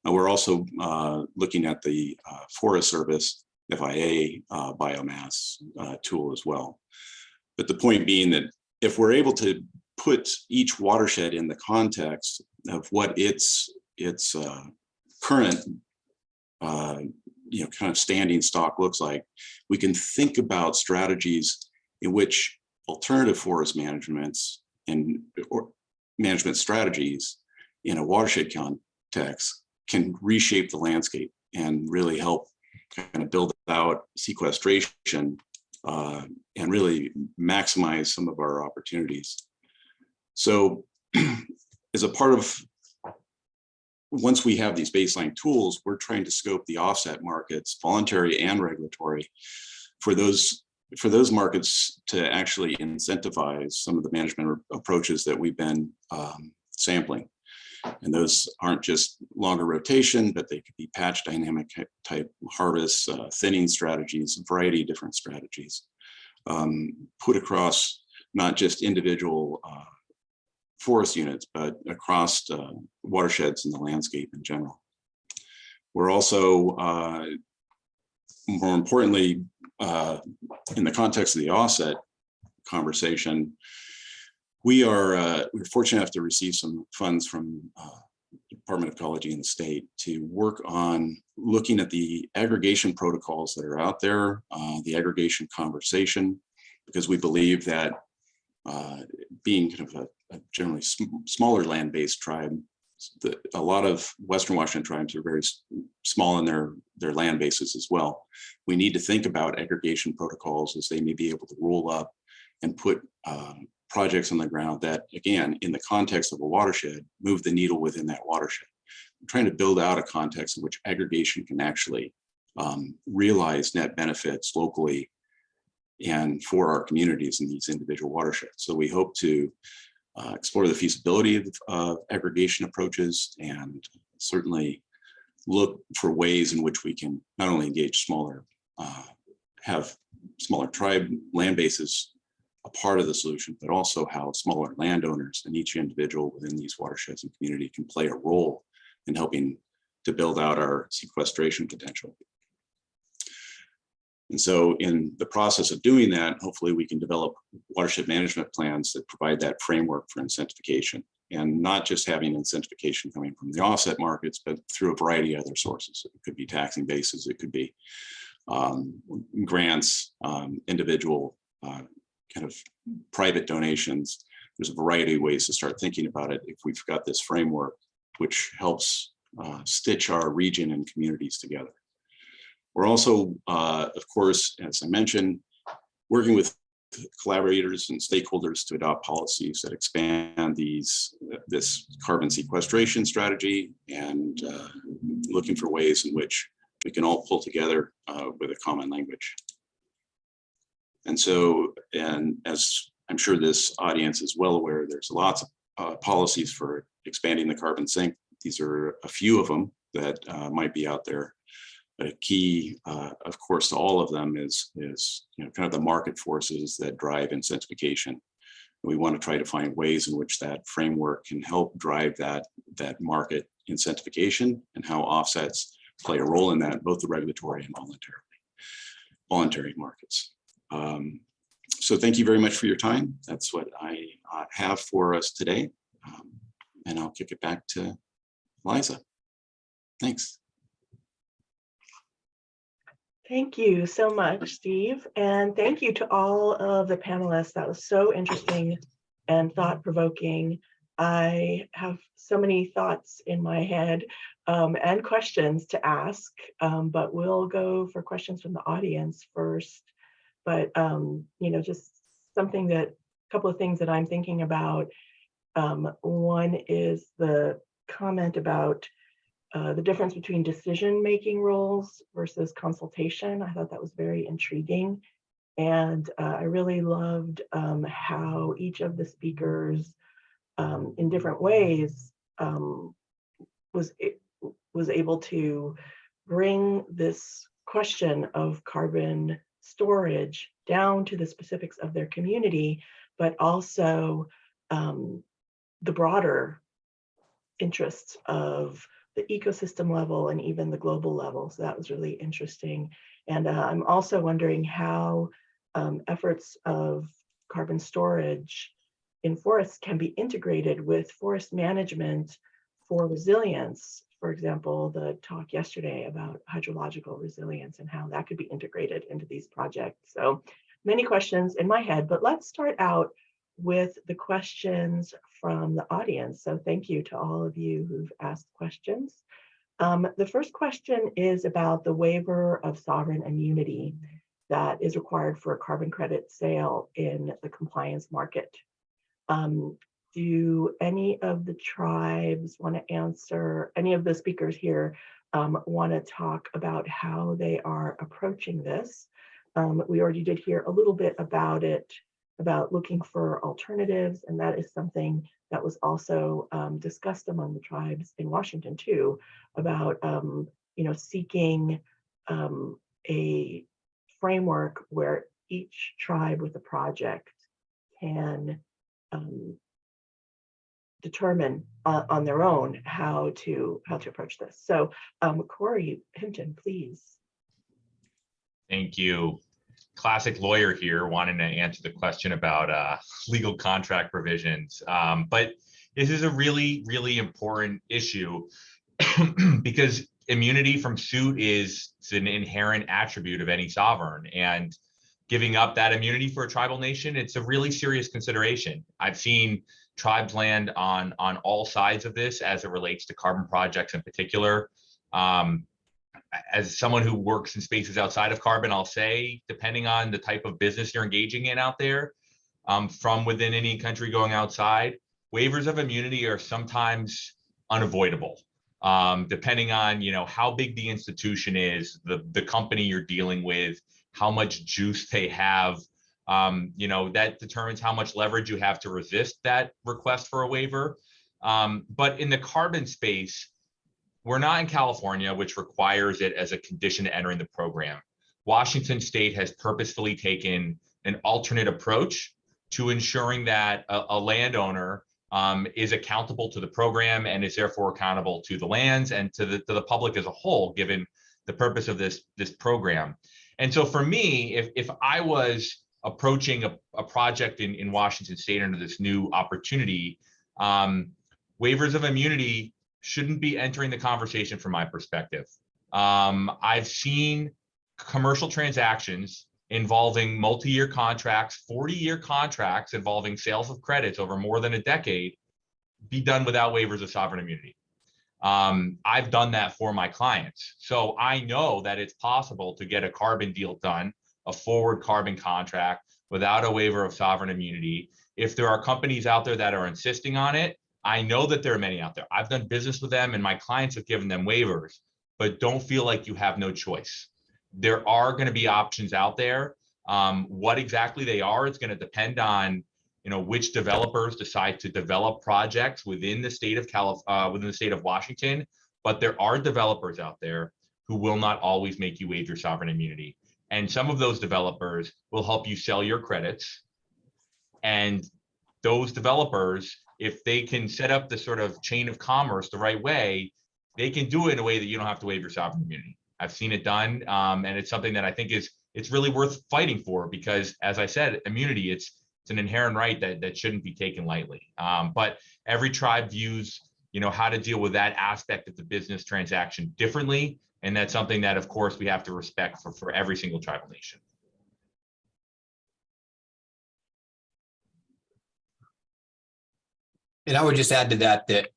Now, we're also uh, looking at the uh, Forest Service FIA uh, biomass uh, tool as well. But the point being that if we're able to put each watershed in the context of what its its uh, current uh, you know kind of standing stock looks like, we can think about strategies in which alternative forest managements and or management strategies in a watershed context can reshape the landscape and really help kind of build out sequestration uh, and really maximize some of our opportunities. So (clears throat) as a part of, once we have these baseline tools, we're trying to scope the offset markets, voluntary and regulatory, for those for those markets to actually incentivize some of the management approaches that we've been um, sampling. And those aren't just longer rotation, but they could be patch dynamic type harvests, uh, thinning strategies, a variety of different strategies um, put across not just individual uh, forest units, but across uh, watersheds in the landscape in general. We're also, uh, more importantly, uh, in the context of the offset conversation, we are uh, we're fortunate enough to receive some funds from uh, Department of Ecology in the state to work on looking at the aggregation protocols that are out there, uh, the aggregation conversation, because we believe that uh, being kind of a, a generally sm smaller land-based tribe, the, a lot of Western Washington tribes are very small in their, their land bases as well. We need to think about aggregation protocols as they may be able to roll up and put um, projects on the ground that, again, in the context of a watershed, move the needle within that watershed. I'm trying to build out a context in which aggregation can actually um, realize net benefits locally and for our communities in these individual watersheds. So we hope to uh, explore the feasibility of uh, aggregation approaches and certainly look for ways in which we can not only engage smaller, uh, have smaller tribe land bases a part of the solution, but also how smaller landowners and each individual within these watersheds and community can play a role in helping to build out our sequestration potential. And so in the process of doing that, hopefully we can develop watershed management plans that provide that framework for incentivization and not just having incentivization coming from the offset markets, but through a variety of other sources. It could be taxing bases, it could be um, grants, um, individual uh, kind of private donations. There's a variety of ways to start thinking about it if we've got this framework, which helps uh, stitch our region and communities together. We're also, uh, of course, as I mentioned, working with collaborators and stakeholders to adopt policies that expand these this carbon sequestration strategy and uh, looking for ways in which we can all pull together uh, with a common language. And so, and as I'm sure this audience is well aware, there's lots of uh, policies for expanding the carbon sink. These are a few of them that uh, might be out there a key, uh, of course, to all of them is, is you know, kind of the market forces that drive incentivization. We want to try to find ways in which that framework can help drive that, that market incentivization and how offsets play a role in that, both the regulatory and voluntarily, voluntary markets. Um, so thank you very much for your time. That's what I uh, have for us today. Um, and I'll kick it back to Liza. Thanks. Thank you so much, Steve. And thank you to all of the panelists. That was so interesting and thought provoking. I have so many thoughts in my head um, and questions to ask, um, but we'll go for questions from the audience first. But, um, you know, just something that, a couple of things that I'm thinking about. Um, one is the comment about uh, the difference between decision-making roles versus consultation. I thought that was very intriguing. And uh, I really loved um, how each of the speakers um, in different ways um, was, was able to bring this question of carbon storage down to the specifics of their community, but also um, the broader interests of the ecosystem level and even the global level. So that was really interesting. And uh, I'm also wondering how um, efforts of carbon storage in forests can be integrated with forest management for resilience. For example, the talk yesterday about hydrological resilience and how that could be integrated into these projects. So many questions in my head, but let's start out with the questions from the audience. So thank you to all of you who've asked questions. Um, the first question is about the waiver of sovereign immunity that is required for a carbon credit sale in the compliance market. Um, do any of the tribes want to answer, any of the speakers here um, want to talk about how they are approaching this? Um, we already did hear a little bit about it, about looking for alternatives, and that is something that was also um, discussed among the tribes in Washington too, about um, you know seeking um, a framework where each tribe with a project can um, determine uh, on their own how to how to approach this. So um, Corey Hinton, please. Thank you. Classic lawyer here wanting to answer the question about uh, legal contract provisions. Um, but this is a really, really important issue (clears throat) because immunity from suit is an inherent attribute of any sovereign. And giving up that immunity for a tribal nation, it's a really serious consideration. I've seen tribes land on on all sides of this as it relates to carbon projects in particular. Um, as someone who works in spaces outside of carbon, I'll say, depending on the type of business you're engaging in out there, um, from within any country going outside, waivers of immunity are sometimes unavoidable. Um, depending on you know how big the institution is, the the company you're dealing with, how much juice they have, um, you know that determines how much leverage you have to resist that request for a waiver. Um, but in the carbon space, we're not in California, which requires it as a condition to entering the program. Washington State has purposefully taken an alternate approach to ensuring that a, a landowner um, is accountable to the program and is therefore accountable to the lands and to the, to the public as a whole, given the purpose of this, this program. And so for me, if, if I was approaching a, a project in, in Washington State under this new opportunity, um, waivers of immunity shouldn't be entering the conversation from my perspective. Um, I've seen commercial transactions involving multi-year contracts, 40-year contracts involving sales of credits over more than a decade be done without waivers of sovereign immunity. Um, I've done that for my clients. So I know that it's possible to get a carbon deal done, a forward carbon contract without a waiver of sovereign immunity. If there are companies out there that are insisting on it, I know that there are many out there. I've done business with them and my clients have given them waivers, but don't feel like you have no choice. There are going to be options out there. Um, what exactly they are is going to depend on, you know, which developers decide to develop projects within the state of Calif uh, within the state of Washington. But there are developers out there who will not always make you waive your sovereign immunity. And some of those developers will help you sell your credits. And those developers if they can set up the sort of chain of commerce the right way, they can do it in a way that you don't have to waive your sovereign immunity. I've seen it done, um, and it's something that I think is it's really worth fighting for because, as I said, immunity it's it's an inherent right that that shouldn't be taken lightly. Um, but every tribe views you know how to deal with that aspect of the business transaction differently, and that's something that, of course, we have to respect for for every single tribal nation. And I would just add to that, that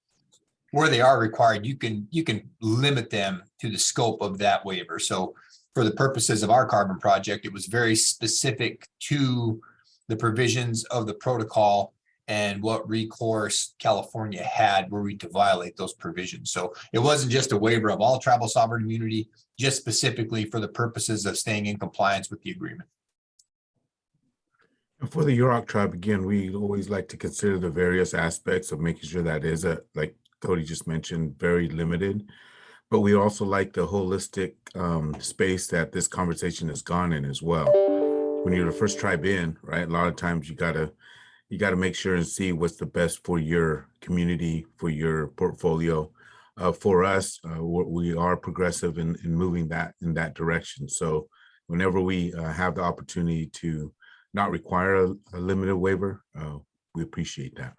where they are required, you can, you can limit them to the scope of that waiver. So for the purposes of our carbon project, it was very specific to the provisions of the protocol and what recourse California had were we to violate those provisions. So it wasn't just a waiver of all tribal sovereign immunity, just specifically for the purposes of staying in compliance with the agreement. For the Yurok tribe, again, we always like to consider the various aspects of making sure that is a, like Cody just mentioned, very limited. But we also like the holistic um, space that this conversation has gone in as well. When you're the first tribe in, right, a lot of times you gotta, you gotta make sure and see what's the best for your community, for your portfolio. Uh, for us, uh, we are progressive in, in moving that in that direction. So whenever we uh, have the opportunity to not require a, a limited waiver, uh, we appreciate that.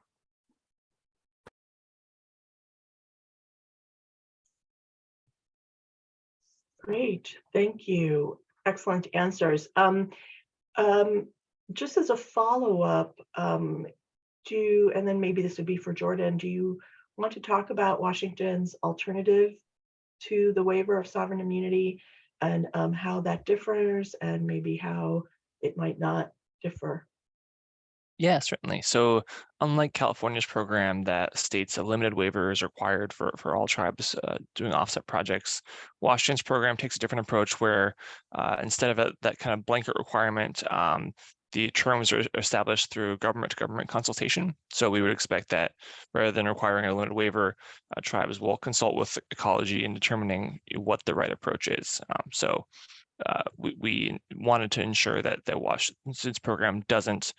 Great, thank you. Excellent answers. Um, um, just as a follow-up, um, do, and then maybe this would be for Jordan, do you want to talk about Washington's alternative to the waiver of sovereign immunity and um, how that differs and maybe how it might not differ? Yeah, certainly. So unlike California's program that states a limited waiver is required for, for all tribes uh, doing offset projects, Washington's program takes a different approach where uh, instead of a, that kind of blanket requirement, um, the terms are established through government to government consultation. So we would expect that rather than requiring a limited waiver, uh, tribes will consult with ecology in determining what the right approach is. Um, so uh, we, we wanted to ensure that the Washington's program doesn't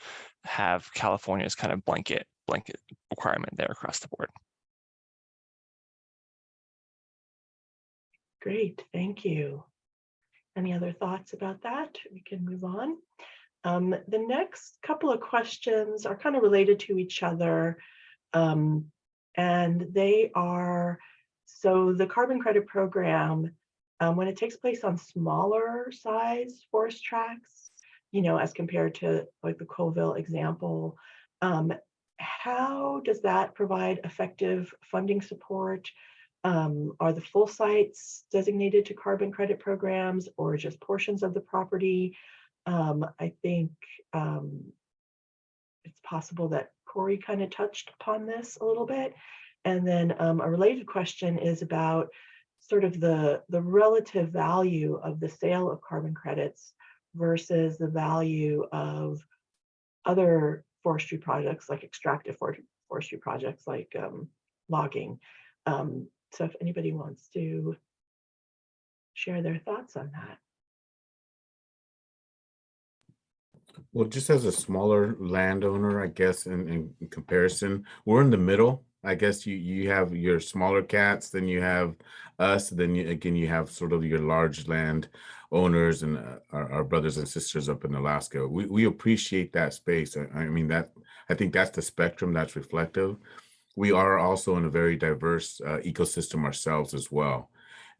have California's kind of blanket blanket requirement there across the board. Great, thank you. Any other thoughts about that? We can move on. Um, the next couple of questions are kind of related to each other. Um, and they are, so the carbon credit program, um, when it takes place on smaller size forest tracts, you know, as compared to like the Colville example, um, how does that provide effective funding support? Um, are the full sites designated to carbon credit programs or just portions of the property? Um, I think um, it's possible that Corey kind of touched upon this a little bit. And then um, a related question is about sort of the, the relative value of the sale of carbon credits versus the value of other forestry projects like extractive for- forestry projects like um, logging. Um, so if anybody wants to share their thoughts on that. Well, just as a smaller landowner, I guess, in, in comparison, we're in the middle. I guess you, you have your smaller cats, then you have us, then you, again, you have sort of your large land owners and uh, our, our brothers and sisters up in Alaska. We, we appreciate that space. I, I mean, that, I think that's the spectrum that's reflective. We are also in a very diverse uh, ecosystem ourselves as well.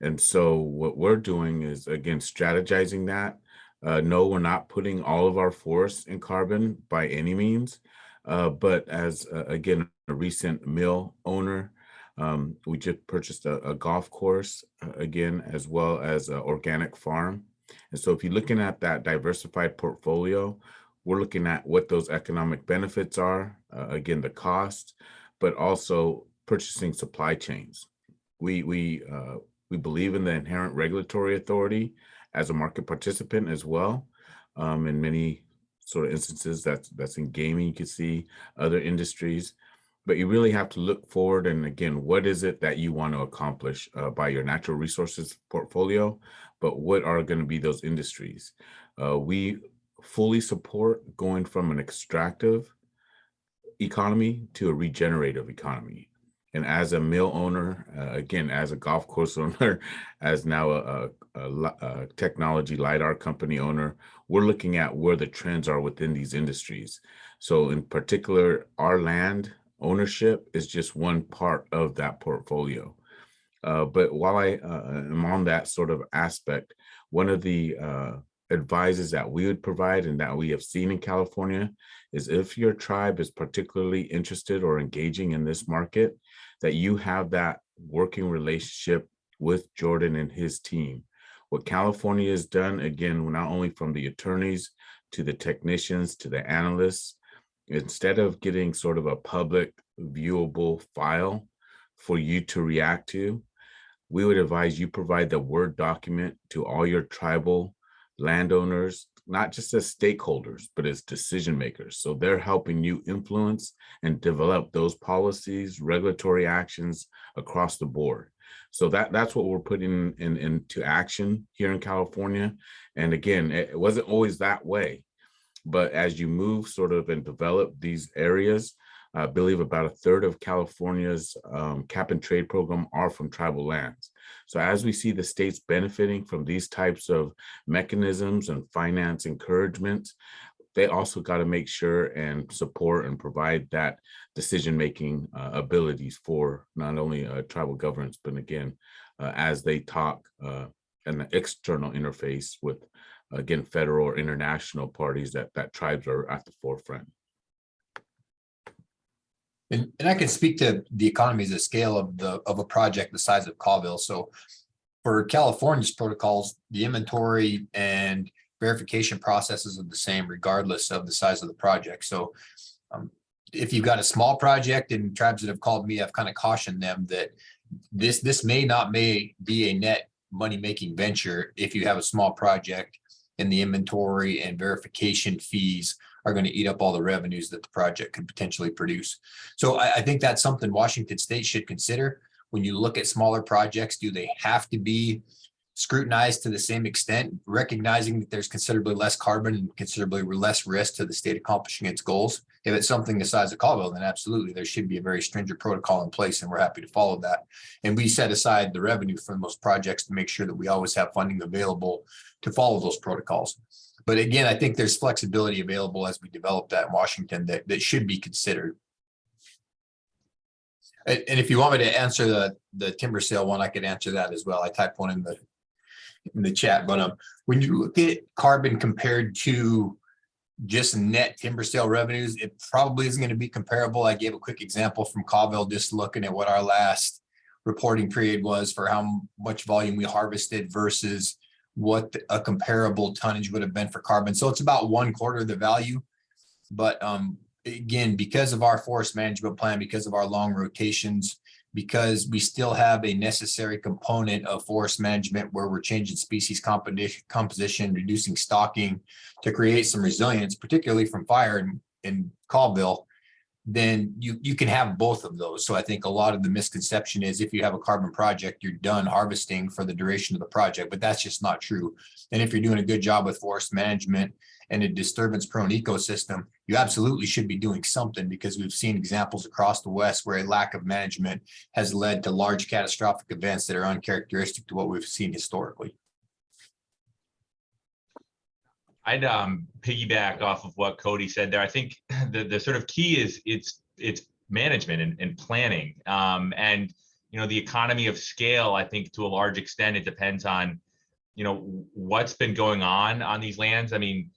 And so what we're doing is, again, strategizing that uh, no, we're not putting all of our force in carbon by any means. Uh, but as, uh, again, a recent mill owner, um, we just purchased a, a golf course, uh, again, as well as an organic farm. And so if you're looking at that diversified portfolio, we're looking at what those economic benefits are, uh, again, the cost, but also purchasing supply chains. We, we, uh, we believe in the inherent regulatory authority as a market participant as well. Um, in many sort of instances, that's that's in gaming, you can see other industries, but you really have to look forward. And again, what is it that you want to accomplish uh, by your natural resources portfolio? But what are going to be those industries? Uh, we fully support going from an extractive economy to a regenerative economy. And as a mill owner, uh, again, as a golf course (laughs) owner, as now a, a, a, technology LiDAR company owner, we're looking at where the trends are within these industries. So in particular, our land ownership is just one part of that portfolio. Uh, but while I uh, am on that sort of aspect, one of the uh, advices that we would provide and that we have seen in California is if your tribe is particularly interested or engaging in this market, that you have that working relationship with Jordan and his team. What California has done, again, not only from the attorneys to the technicians to the analysts, instead of getting sort of a public viewable file for you to react to, we would advise you provide the Word document to all your tribal landowners, not just as stakeholders, but as decision makers. So they're helping you influence and develop those policies, regulatory actions across the board. So that that's what we're putting in, into action here in California. And again, it wasn't always that way. But as you move sort of and develop these areas, I believe about a third of California's um, cap and trade program are from tribal lands. So as we see the states benefiting from these types of mechanisms and finance encouragement, they also got to make sure and support and provide that decision-making uh, abilities for not only uh, tribal governments, but again, uh, as they talk uh, an external interface with, again, federal or international parties that, that tribes are at the forefront. And, and I can speak to the economies of scale of the, of a project the size of Colville. So for California's protocols, the inventory and verification processes are the same regardless of the size of the project. So um, if you've got a small project and tribes that have called me, I've kind of cautioned them that this, this may not may be a net money-making venture if you have a small project and the inventory and verification fees are going to eat up all the revenues that the project could potentially produce. So I, I think that's something Washington State should consider. When you look at smaller projects, do they have to be scrutinized to the same extent, recognizing that there's considerably less carbon and considerably less risk to the state accomplishing its goals? If it's something the size of Colville, then absolutely, there should be a very stringent protocol in place, and we're happy to follow that. And we set aside the revenue from those projects to make sure that we always have funding available to follow those protocols. But again, I think there's flexibility available as we develop that in Washington that, that should be considered. And, and if you want me to answer the, the timber sale one, I could answer that as well. I typed one in the, in the chat, but, um, when you look at carbon compared to just net timber sale revenues, it probably isn't going to be comparable. I gave a quick example from Colville, just looking at what our last reporting period was for how much volume we harvested versus what a comparable tonnage would have been for carbon. So it's about one quarter of the value. But um, again, because of our forest management plan, because of our long rotations, because we still have a necessary component of forest management where we're changing species composition, reducing stocking to create some resilience, particularly from fire in, in Colville, then you, you can have both of those. So I think a lot of the misconception is if you have a carbon project, you're done harvesting for the duration of the project, but that's just not true. And if you're doing a good job with forest management and a disturbance prone ecosystem, you absolutely should be doing something because we've seen examples across the West where a lack of management has led to large catastrophic events that are uncharacteristic to what we've seen historically. I'd um piggyback off of what Cody said there. I think (laughs) the the sort of key is it's it's management and, and planning. Um, and you know, the economy of scale, I think to a large extent, it depends on, you know, what's been going on on these lands. I mean,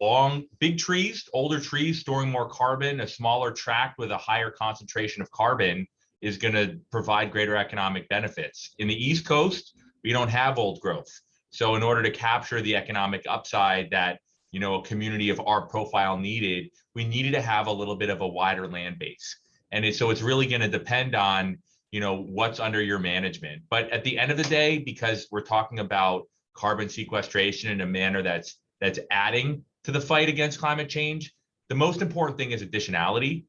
long, big trees, older trees storing more carbon, a smaller tract with a higher concentration of carbon is going to provide greater economic benefits. In the East Coast, we don't have old growth. So in order to capture the economic upside that you know a community of our profile needed, we needed to have a little bit of a wider land base. And it, so it's really going to depend on you know what's under your management. But at the end of the day, because we're talking about carbon sequestration in a manner that's that's adding to the fight against climate change, the most important thing is additionality.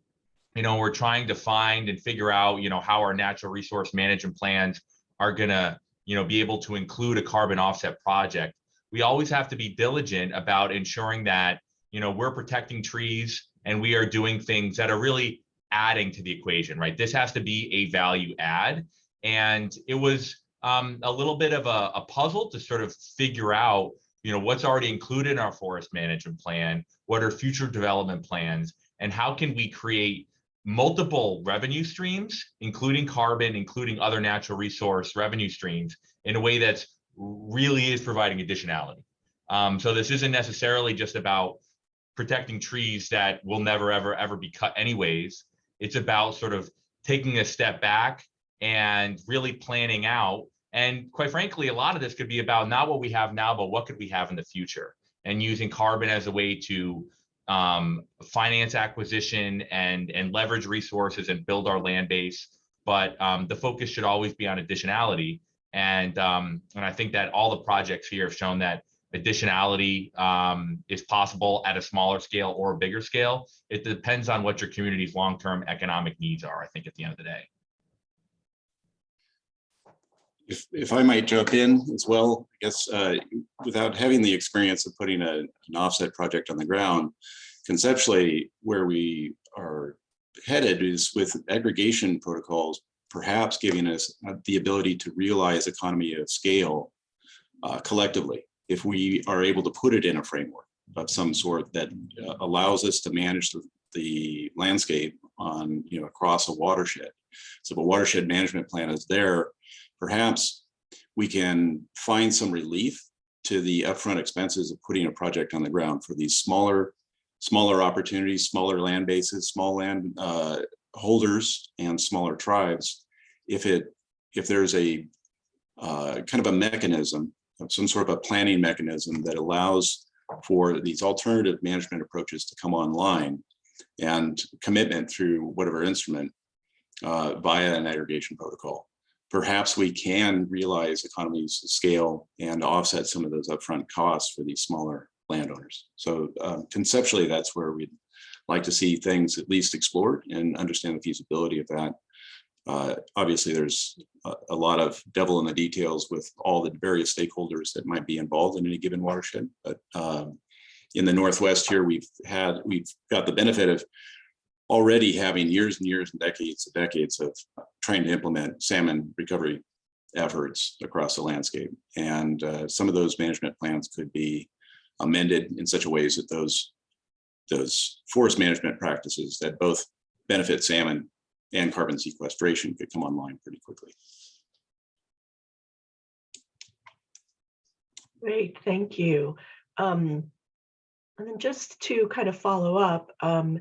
You know, we're trying to find and figure out, you know, how our natural resource management plans are going to you know, be able to include a carbon offset project. We always have to be diligent about ensuring that, you know, we're protecting trees and we are doing things that are really adding to the equation, right? This has to be a value add. And it was um, a little bit of a, a puzzle to sort of figure out, you know, what's already included in our forest management plan, what are future development plans, and how can we create multiple revenue streams, including carbon, including other natural resource revenue streams in a way that's really is providing additionality. Um, so this isn't necessarily just about protecting trees that will never, ever, ever be cut anyways. It's about sort of taking a step back and really planning out. And quite frankly, a lot of this could be about not what we have now, but what could we have in the future and using carbon as a way to um, finance acquisition and and leverage resources and build our land base. But um, the focus should always be on additionality. And um, and I think that all the projects here have shown that additionality um, is possible at a smaller scale or a bigger scale. It depends on what your community's long-term economic needs are, I think, at the end of the day. If, if I might jump in as well, I guess, uh, without having the experience of putting a, an offset project on the ground, conceptually where we are headed is with aggregation protocols, perhaps giving us the ability to realize economy of scale uh, collectively, if we are able to put it in a framework of some sort that uh, allows us to manage the, the landscape on, you know, across a watershed. So if a watershed management plan is there, perhaps we can find some relief to the upfront expenses of putting a project on the ground for these smaller smaller opportunities, smaller land bases, small land uh, holders and smaller tribes, if it, if there's a uh, kind of a mechanism, some sort of a planning mechanism that allows for these alternative management approaches to come online and commitment through whatever instrument uh, via an aggregation protocol. Perhaps we can realize economies of scale and offset some of those upfront costs for these smaller landowners. So um, conceptually, that's where we'd like to see things at least explored and understand the feasibility of that. Uh, obviously, there's a, a lot of devil in the details with all the various stakeholders that might be involved in any given watershed. But um, in the Northwest here, we've had, we've got the benefit of already having years and years and decades and decades of trying to implement salmon recovery efforts across the landscape. And uh, some of those management plans could be amended in such a ways that those those forest management practices that both benefit salmon and carbon sequestration could come online pretty quickly. Great, thank you. Um, and then just to kind of follow up, um,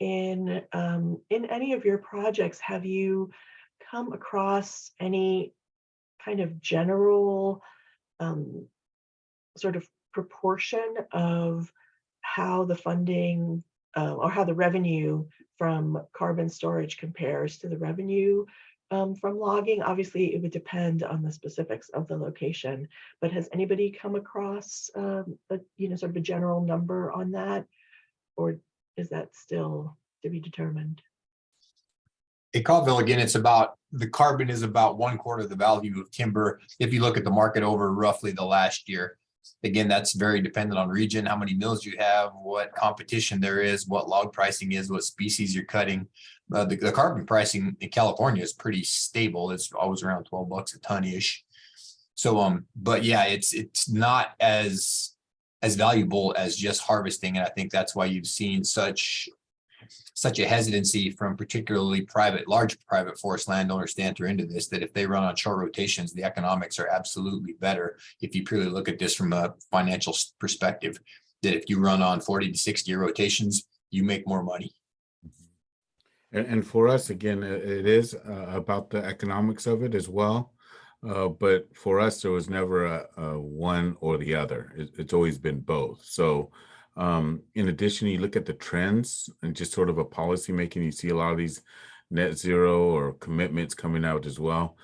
in um, in any of your projects, have you come across any kind of general um, sort of proportion of how the funding uh, or how the revenue from carbon storage compares to the revenue um, from logging? Obviously, it would depend on the specifics of the location, but has anybody come across um, a, you know, sort of a general number on that? Or is that still to be determined? In Colville, again, it's about, the carbon is about one quarter of the value of timber. If you look at the market over roughly the last year. Again, that's very dependent on region, how many mills you have, what competition there is, what log pricing is, what species you're cutting. Uh, the, the carbon pricing in California is pretty stable. It's always around twelve bucks a ton-ish. So, um, but yeah, it's, it's not as, as valuable as just harvesting. And I think that's why you've seen such such a hesitancy from particularly private, large private forest landowners to enter into this, that if they run on short rotations, the economics are absolutely better. If you purely look at this from a financial perspective, that if you run on forty to sixty year rotations, you make more money. And, and for us, again, it is uh, about the economics of it as well. Uh, but for us, there was never a, a one or the other. It, it's always been both. So um, in addition, you look at the trends and just sort of a policy making, you see a lot of these net zero or commitments coming out as well.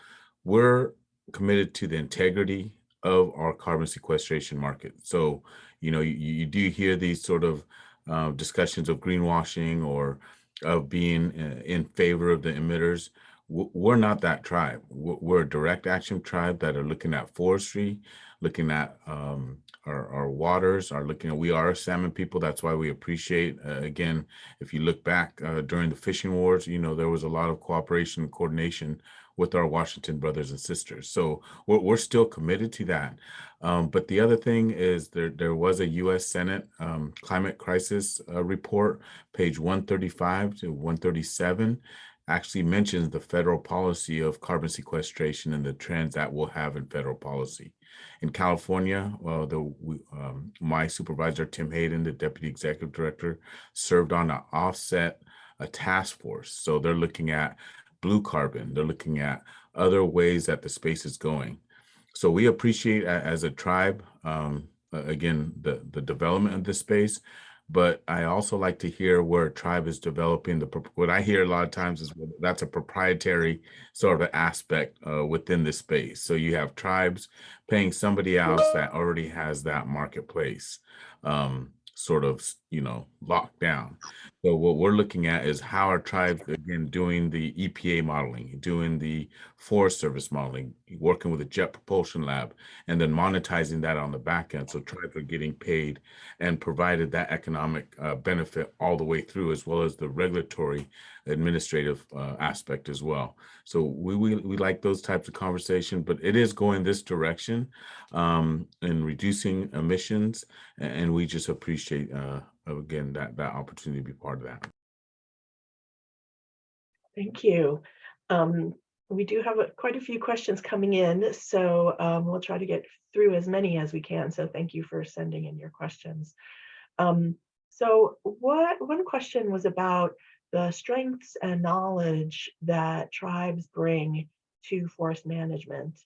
We're committed to the integrity of our carbon sequestration market. So, you know, you, you do hear these sort of uh, discussions of greenwashing or of being uh, in favor of the emitters. We're not that tribe. We're a direct action tribe that are looking at forestry, looking at um, our, our waters, are looking at, we are a salmon people. That's why we appreciate, uh, again, if you look back uh, during the fishing wars, you know, there was a lot of cooperation and coordination with our Washington brothers and sisters. So we're, we're still committed to that. Um, but the other thing is there, there was a U.S. Senate um, climate crisis uh, report, page 135 to 137, actually mentions the federal policy of carbon sequestration and the trends that we'll have in federal policy. In California, the um, my supervisor Tim Hayden, the deputy executive director, served on an offset a task force. So they're looking at blue carbon. They're looking at other ways that the space is going. So we appreciate as a tribe, um, again, the, the development of this space. But I also like to hear where tribe is developing the, what I hear a lot of times is that's a proprietary sort of aspect uh, within this space. So you have tribes paying somebody else that already has that marketplace um, sort of, you know, locked down. So what we're looking at is how our tribes, again, doing the EPA modeling, doing the Forest Service modeling, working with the Jet Propulsion Lab, and then monetizing that on the back end. So tribes are getting paid and provided that economic uh, benefit all the way through, as well as the regulatory administrative uh, aspect as well. So we, we we like those types of conversation, but it is going this direction um, in reducing emissions, and we just appreciate uh, again that that opportunity to be part of that. Thank you. Um, we do have a- quite a few questions coming in, so um, we'll try to get through as many as we can. So thank you for sending in your questions. Um, So what, one question was about the strengths and knowledge that tribes bring to forest management.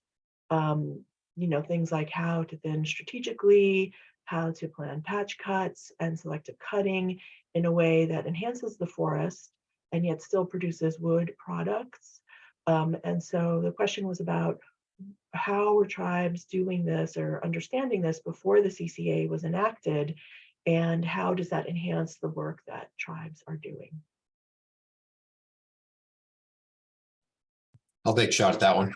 Um, you know, things like how to thin strategically, how to plan patch cuts and selective cutting in a way that enhances the forest and yet still produces wood products. Um, and so the question was about how were tribes doing this or understanding this before the CCA was enacted and how does that enhance the work that tribes are doing? I'll take a shot at that one.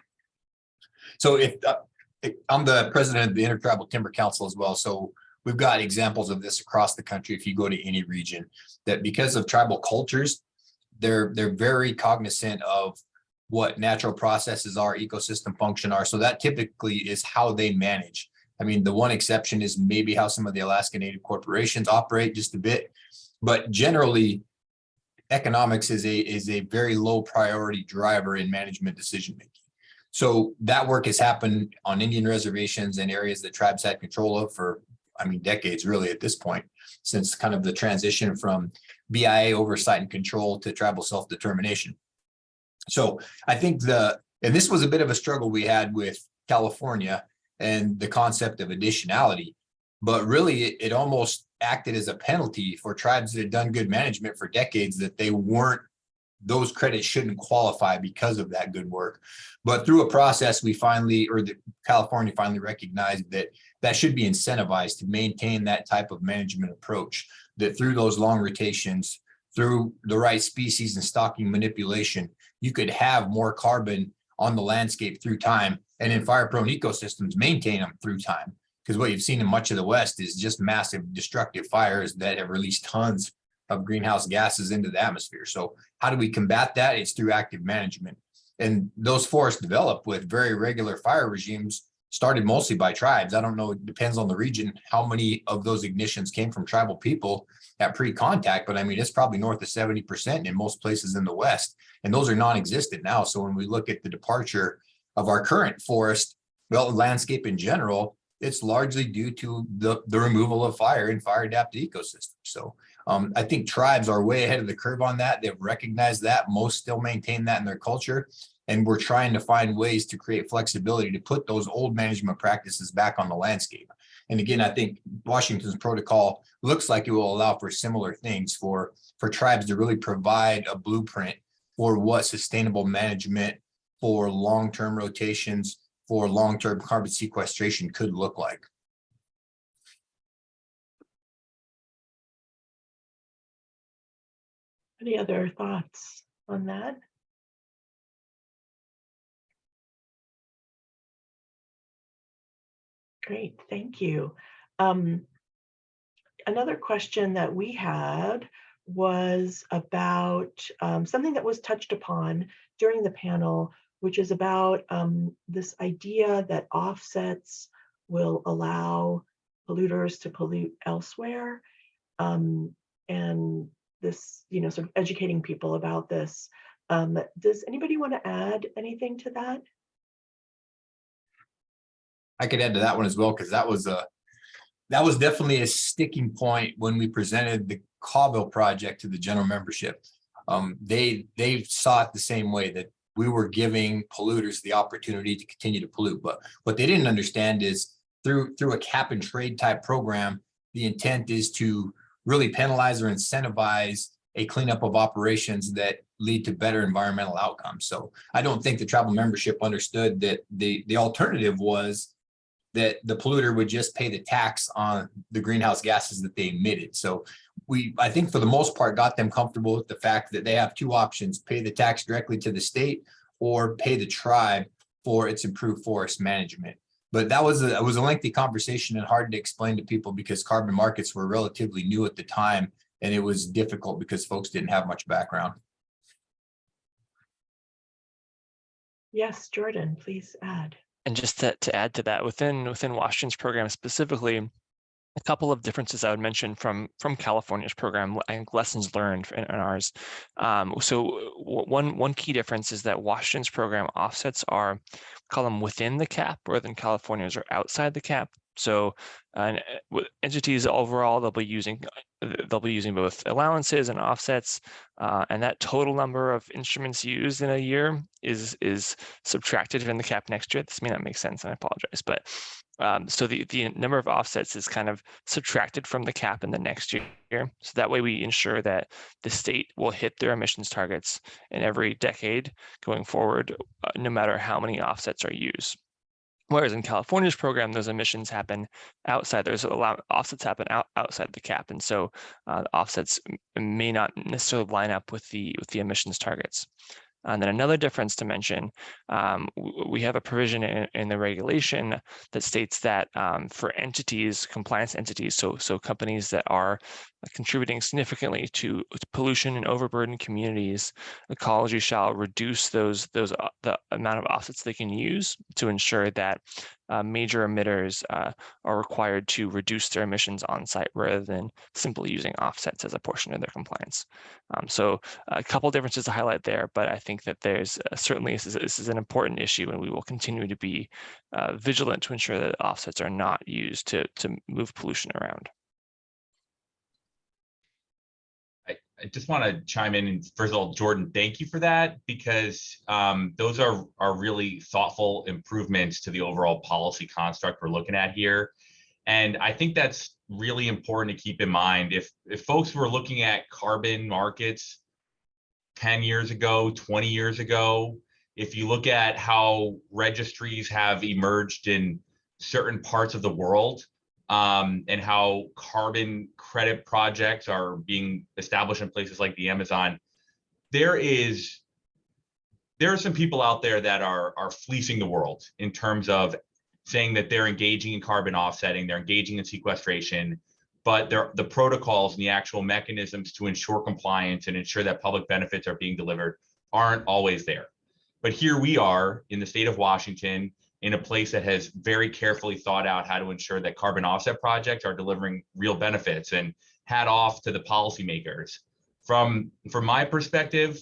So if, uh, if- I'm the president of the Intertribal Timber Council as well, so we've got examples of this across the country if you go to any region. That because of tribal cultures, they're, they're very cognizant of what natural processes are, ecosystem function are. So that typically is how they manage. I mean, the one exception is maybe how some of the Alaska Native corporations operate just a bit. But generally, economics is a, is a very low priority driver in management decision making. So that work has happened on Indian reservations and areas that tribes had control of for, I mean, decades really at this point, since kind of the transition from BIA oversight and control to tribal self-determination. So I think the, and this was a bit of a struggle we had with California and the concept of additionality. But really, it, it almost acted as a penalty for tribes that had done good management for decades that they weren't, those credits shouldn't qualify because of that good work. But through a process, we finally, or the California finally recognized that that should be incentivized to maintain that type of management approach. That through those long rotations, through the right species and stocking manipulation, you could have more carbon on the landscape through time and in fire prone ecosystems maintain them through time. Because what you've seen in much of the West is just massive destructive fires that have released tons of greenhouse gases into the atmosphere. So how do we combat that? It's through active management. And those forests developed with very regular fire regimes started mostly by tribes. I don't know, it depends on the region, how many of those ignitions came from tribal people at pre-contact, but I mean, it's probably north of 70% in most places in the West. And those are non-existent now. So when we look at the departure of our current forest, well, landscape in general, it's largely due to the, the removal of fire and fire adapted ecosystems. So um, I think tribes are way ahead of the curve on that. They've recognized that. Most still maintain that in their culture. And we're trying to find ways to create flexibility to put those old management practices back on the landscape. And again, I think Washington's protocol looks like it will allow for similar things for, for tribes to really provide a blueprint for what sustainable management for long-term rotations, for long-term carbon sequestration could look like. Any other thoughts on that? Great, thank you. Um, another question that we had was about um, something that was touched upon during the panel, which is about um, this idea that offsets will allow polluters to pollute elsewhere. Um, and this, you know, sort of educating people about this. Um, does anybody want to add anything to that? I could add to that one as well, because that was a, that was definitely a sticking point when we presented the Colville project to the general membership. Um, they, they saw it the same way that we were giving polluters the opportunity to continue to pollute. But what they didn't understand is through, through a cap and trade type program, the intent is to really penalize or incentivize a cleanup of operations that lead to better environmental outcomes. So I don't think the tribal membership understood that the, the alternative was that the polluter would just pay the tax on the greenhouse gases that they emitted. So we, I think for the most part, got them comfortable with the fact that they have two options, pay the tax directly to the state or pay the tribe for its improved forest management. But that was a, it was a lengthy conversation and hard to explain to people because carbon markets were relatively new at the time. And it was difficult because folks didn't have much background. Yes, Jordan, please add. And just to, to add to that, within within Washington's program specifically, a couple of differences I would mention from from California's program, think lessons learned in, in ours. Um, so one one key difference is that Washington's program offsets are call them within the cap, rather than California's are outside the cap. So uh, entities overall, they'll be using they'll be using both allowances and offsets, uh, and that total number of instruments used in a year is is subtracted from the cap next year. This may not make sense, and I apologize, but um, so the the number of offsets is kind of subtracted from the cap in the next year. So that way we ensure that the state will hit their emissions targets in every decade going forward, uh, no matter how many offsets are used. Whereas in California's program, those emissions happen outside, there's a lot, offsets happen out, outside the cap. And so uh, offsets may not necessarily line up with the, with the emissions targets. And then another difference to mention, um, we have a provision in, in the regulation that states that um, for entities, compliance entities, so so companies that are contributing significantly to pollution and overburdened communities, ecology shall reduce those those uh, the amount of offsets they can use to ensure that uh, major emitters uh, are required to reduce their emissions on site rather than simply using offsets as a portion of their compliance. Um, so a couple differences to highlight there, but I think that there's uh, certainly this is, this is an important issue and we will continue to be uh, vigilant to ensure that offsets are not used to, to move pollution around. I just want to chime in and first of all, Jordan, thank you for that because um, those are are really thoughtful improvements to the overall policy construct we're looking at here. And I think that's really important to keep in mind. If if folks were looking at carbon markets 10 years ago, 20 years ago, if you look at how registries have emerged in certain parts of the world, um, and how carbon credit projects are being established in places like the Amazon, there is there are some people out there that are are fleecing the world in terms of saying that they're engaging in carbon offsetting, they're engaging in sequestration, but the protocols and the actual mechanisms to ensure compliance and ensure that public benefits are being delivered aren't always there. But here we are in the state of Washington in a place that has very carefully thought out how to ensure that carbon offset projects are delivering real benefits and hat off to the policymakers. From from my perspective,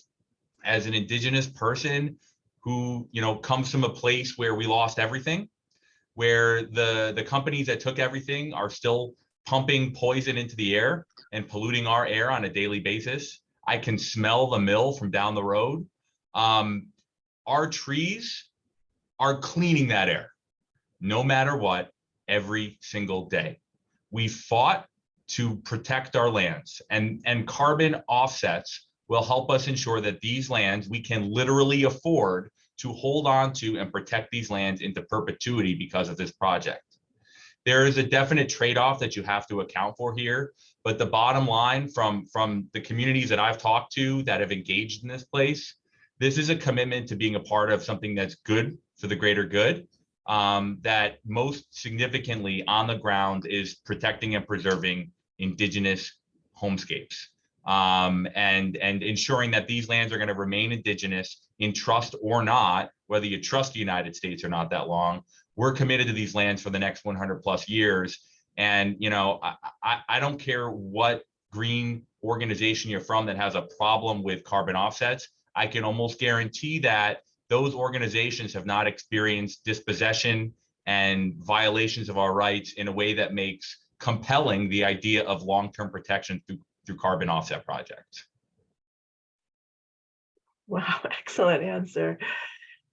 as an indigenous person who you know comes from a place where we lost everything, where the the companies that took everything are still pumping poison into the air and polluting our air on a daily basis. I can smell the mill from down the road. Um, our trees are cleaning that air, no matter what, every single day. We fought to protect our lands and, and carbon offsets will help us ensure that these lands we can literally afford to hold on to and protect these lands into perpetuity because of this project. There is a definite trade-off that you have to account for here, but the bottom line from, from the communities that I've talked to that have engaged in this place, this is a commitment to being a part of something that's good for the greater good. Um, that most significantly on the ground is protecting and preserving indigenous homescapes um, and, and ensuring that these lands are going to remain indigenous in trust or not, whether you trust the United States or not that long. We're committed to these lands for the next 100 plus years. And, you know, I, I, I don't care what green organization you're from that has a problem with carbon offsets. I can almost guarantee that those organizations have not experienced dispossession and violations of our rights in a way that makes compelling the idea of long-term protection through, through carbon offset projects. Wow, (laughs) excellent answer.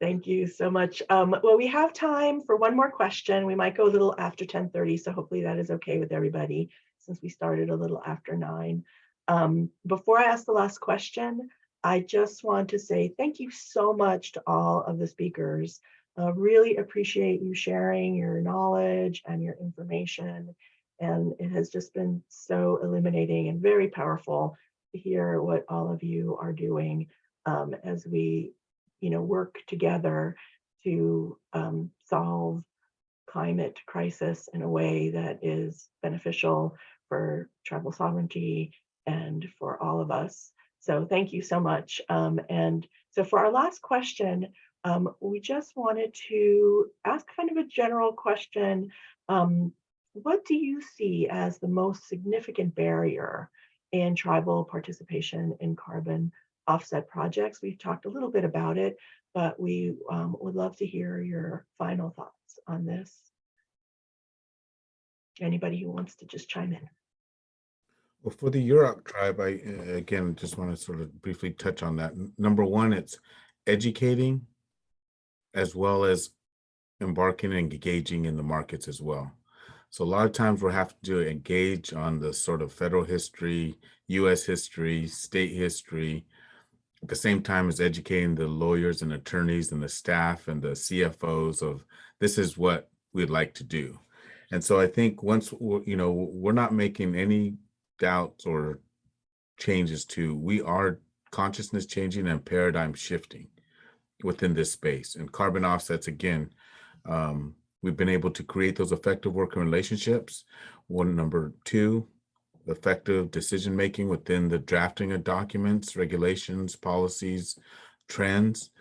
Thank you so much. Um, well, we have time for one more question. We might go a little after 1030, so hopefully that is okay with everybody since we started a little after nine. Um, before I ask the last question, I just want to say thank you so much to all of the speakers. Uh, really appreciate you sharing your knowledge and your information. And it has just been so illuminating and very powerful to hear what all of you are doing um, as we, you know, work together to um, solve climate crisis in a way that is beneficial for tribal sovereignty and for all of us. So thank you so much. Um, and so for our last question, um, we just wanted to ask kind of a general question. Um, what do you see as the most significant barrier in tribal participation in carbon offset projects? We've talked a little bit about it, but we um, would love to hear your final thoughts on this. Anybody who wants to just chime in? For the Yurok tribe, I, uh, again, just want to sort of briefly touch on that. Number one, it's educating as well as embarking and engaging in the markets as well. So a lot of times we'll have to engage on the sort of federal history, US history, state history, at the same time as educating the lawyers and attorneys and the staff and the CFOs of this is what we'd like to do. And so I think once, we're- you know, we're not making any doubts or changes to, we are consciousness changing and paradigm shifting within this space. And carbon offsets, again, um, we've been able to create those effective working relationships. One, number two, effective decision-making within the drafting of documents, regulations, policies, trends.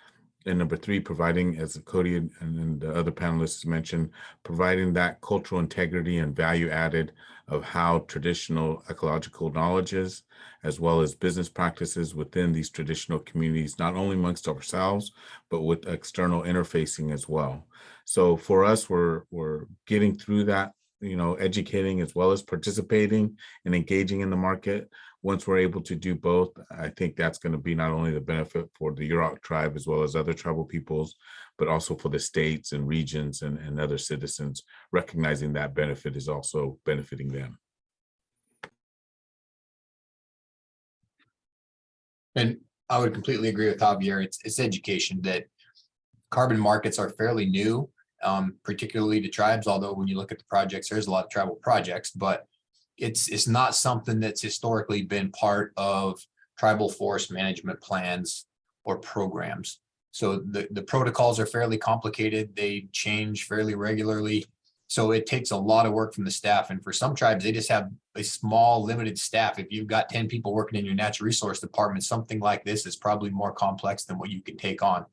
And number three, providing, as Cody and and the other panelists mentioned, providing that cultural integrity and value added of how traditional ecological knowledges, as well as business practices within these traditional communities, not only amongst ourselves, but with external interfacing as well. So for us, we're, we're getting through that, you know, educating as well as participating and engaging in the market. Once we're able to do both, I think that's going to be not only the benefit for the Yurok tribe as well as other tribal peoples, but also for the states and regions and, and other citizens, recognizing that benefit is also benefiting them. And I would completely agree with Javier. It's, it's education that carbon markets are fairly new, um, particularly to tribes, although when you look at the projects, there's a lot of tribal projects, but it's, it's not something that's historically been part of tribal forest management plans or programs. So the, the protocols are fairly complicated. They change fairly regularly. So it takes a lot of work from the staff. And for some tribes, they just have a small limited staff. If you've got ten people working in your natural resource department, something like this is probably more complex than what you can take on.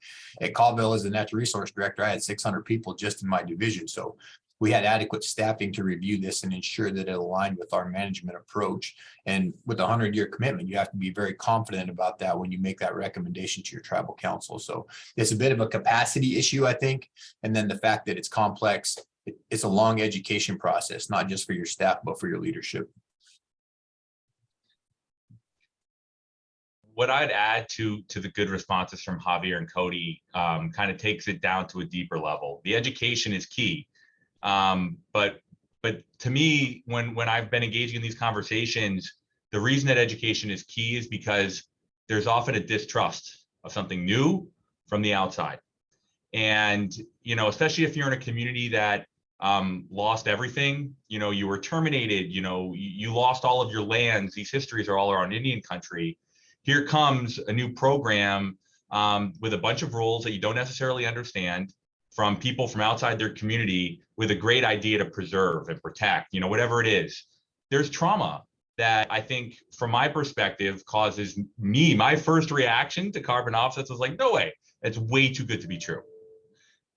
At Colville as the natural resource director, I had six hundred people just in my division. So we had adequate staffing to review this and ensure that it aligned with our management approach. And with a hundred year commitment, you have to be very confident about that when you make that recommendation to your tribal council. So it's a bit of a capacity issue, I think. And then the fact that it's complex, it's a long education process, not just for your staff, but for your leadership. what I'd add to to the good responses from Javier and Cody um, kind of takes it down to a deeper level. The education is key, um, but but to me, when when I've been engaging in these conversations, the reason that education is key is because there's often a distrust of something new from the outside, and you know, especially if you're in a community that um, lost everything, you know, you were terminated, you know, you, you lost all of your lands. These histories are all around Indian country here comes a new program um, with a bunch of rules that you don't necessarily understand from people from outside their community with a great idea to preserve and protect, you know, whatever it is. There's trauma that I think, from my perspective, causes me, my first reaction to carbon offsets was like, no way, it's way too good to be true.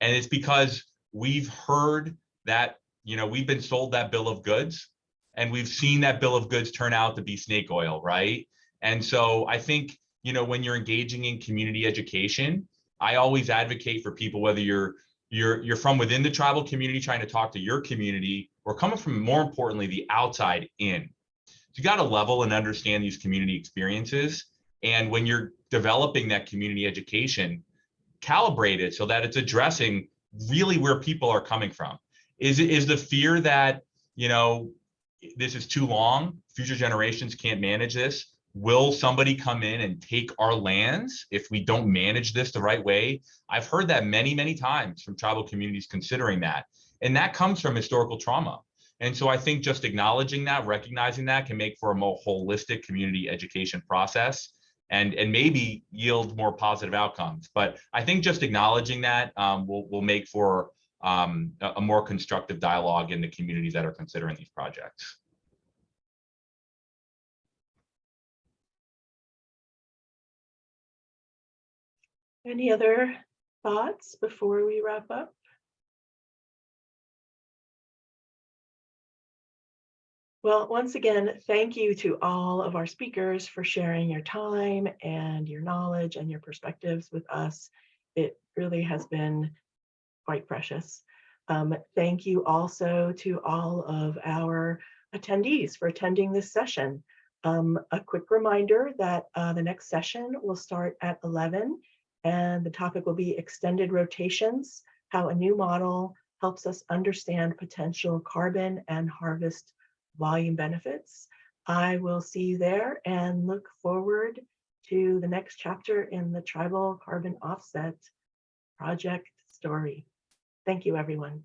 And it's because we've heard that, you know, we've been sold that bill of goods and we've seen that bill of goods turn out to be snake oil, right? And so I think, you know, when you're engaging in community education, I always advocate for people, whether you're you're you're from within the tribal community trying to talk to your community or coming from more importantly the outside in. You got to level and understand these community experiences. And when you're developing that community education, calibrate it so that it's addressing really where people are coming from. Is is the fear that, you know, this is too long, future generations can't manage this? Will somebody come in and take our lands if we don't manage this the right way? I've heard that many, many times from tribal communities considering that. And that comes from historical trauma. And so I think just acknowledging that, recognizing that can make for a more holistic community education process and, and maybe yield more positive outcomes. But I think just acknowledging that um, will, will make for um, a, a more constructive dialogue in the communities that are considering these projects. Any other thoughts before we wrap up? Well, once again, thank you to all of our speakers for sharing your time and your knowledge and your perspectives with us. It really has been quite precious. Um, Thank you also to all of our attendees for attending this session. Um, A quick reminder that uh, the next session will start at 11 and the topic will be extended rotations, how a new model helps us understand potential carbon and harvest volume benefits. I will see you there and look forward to the next chapter in the tribal carbon offset project story. Thank you, everyone.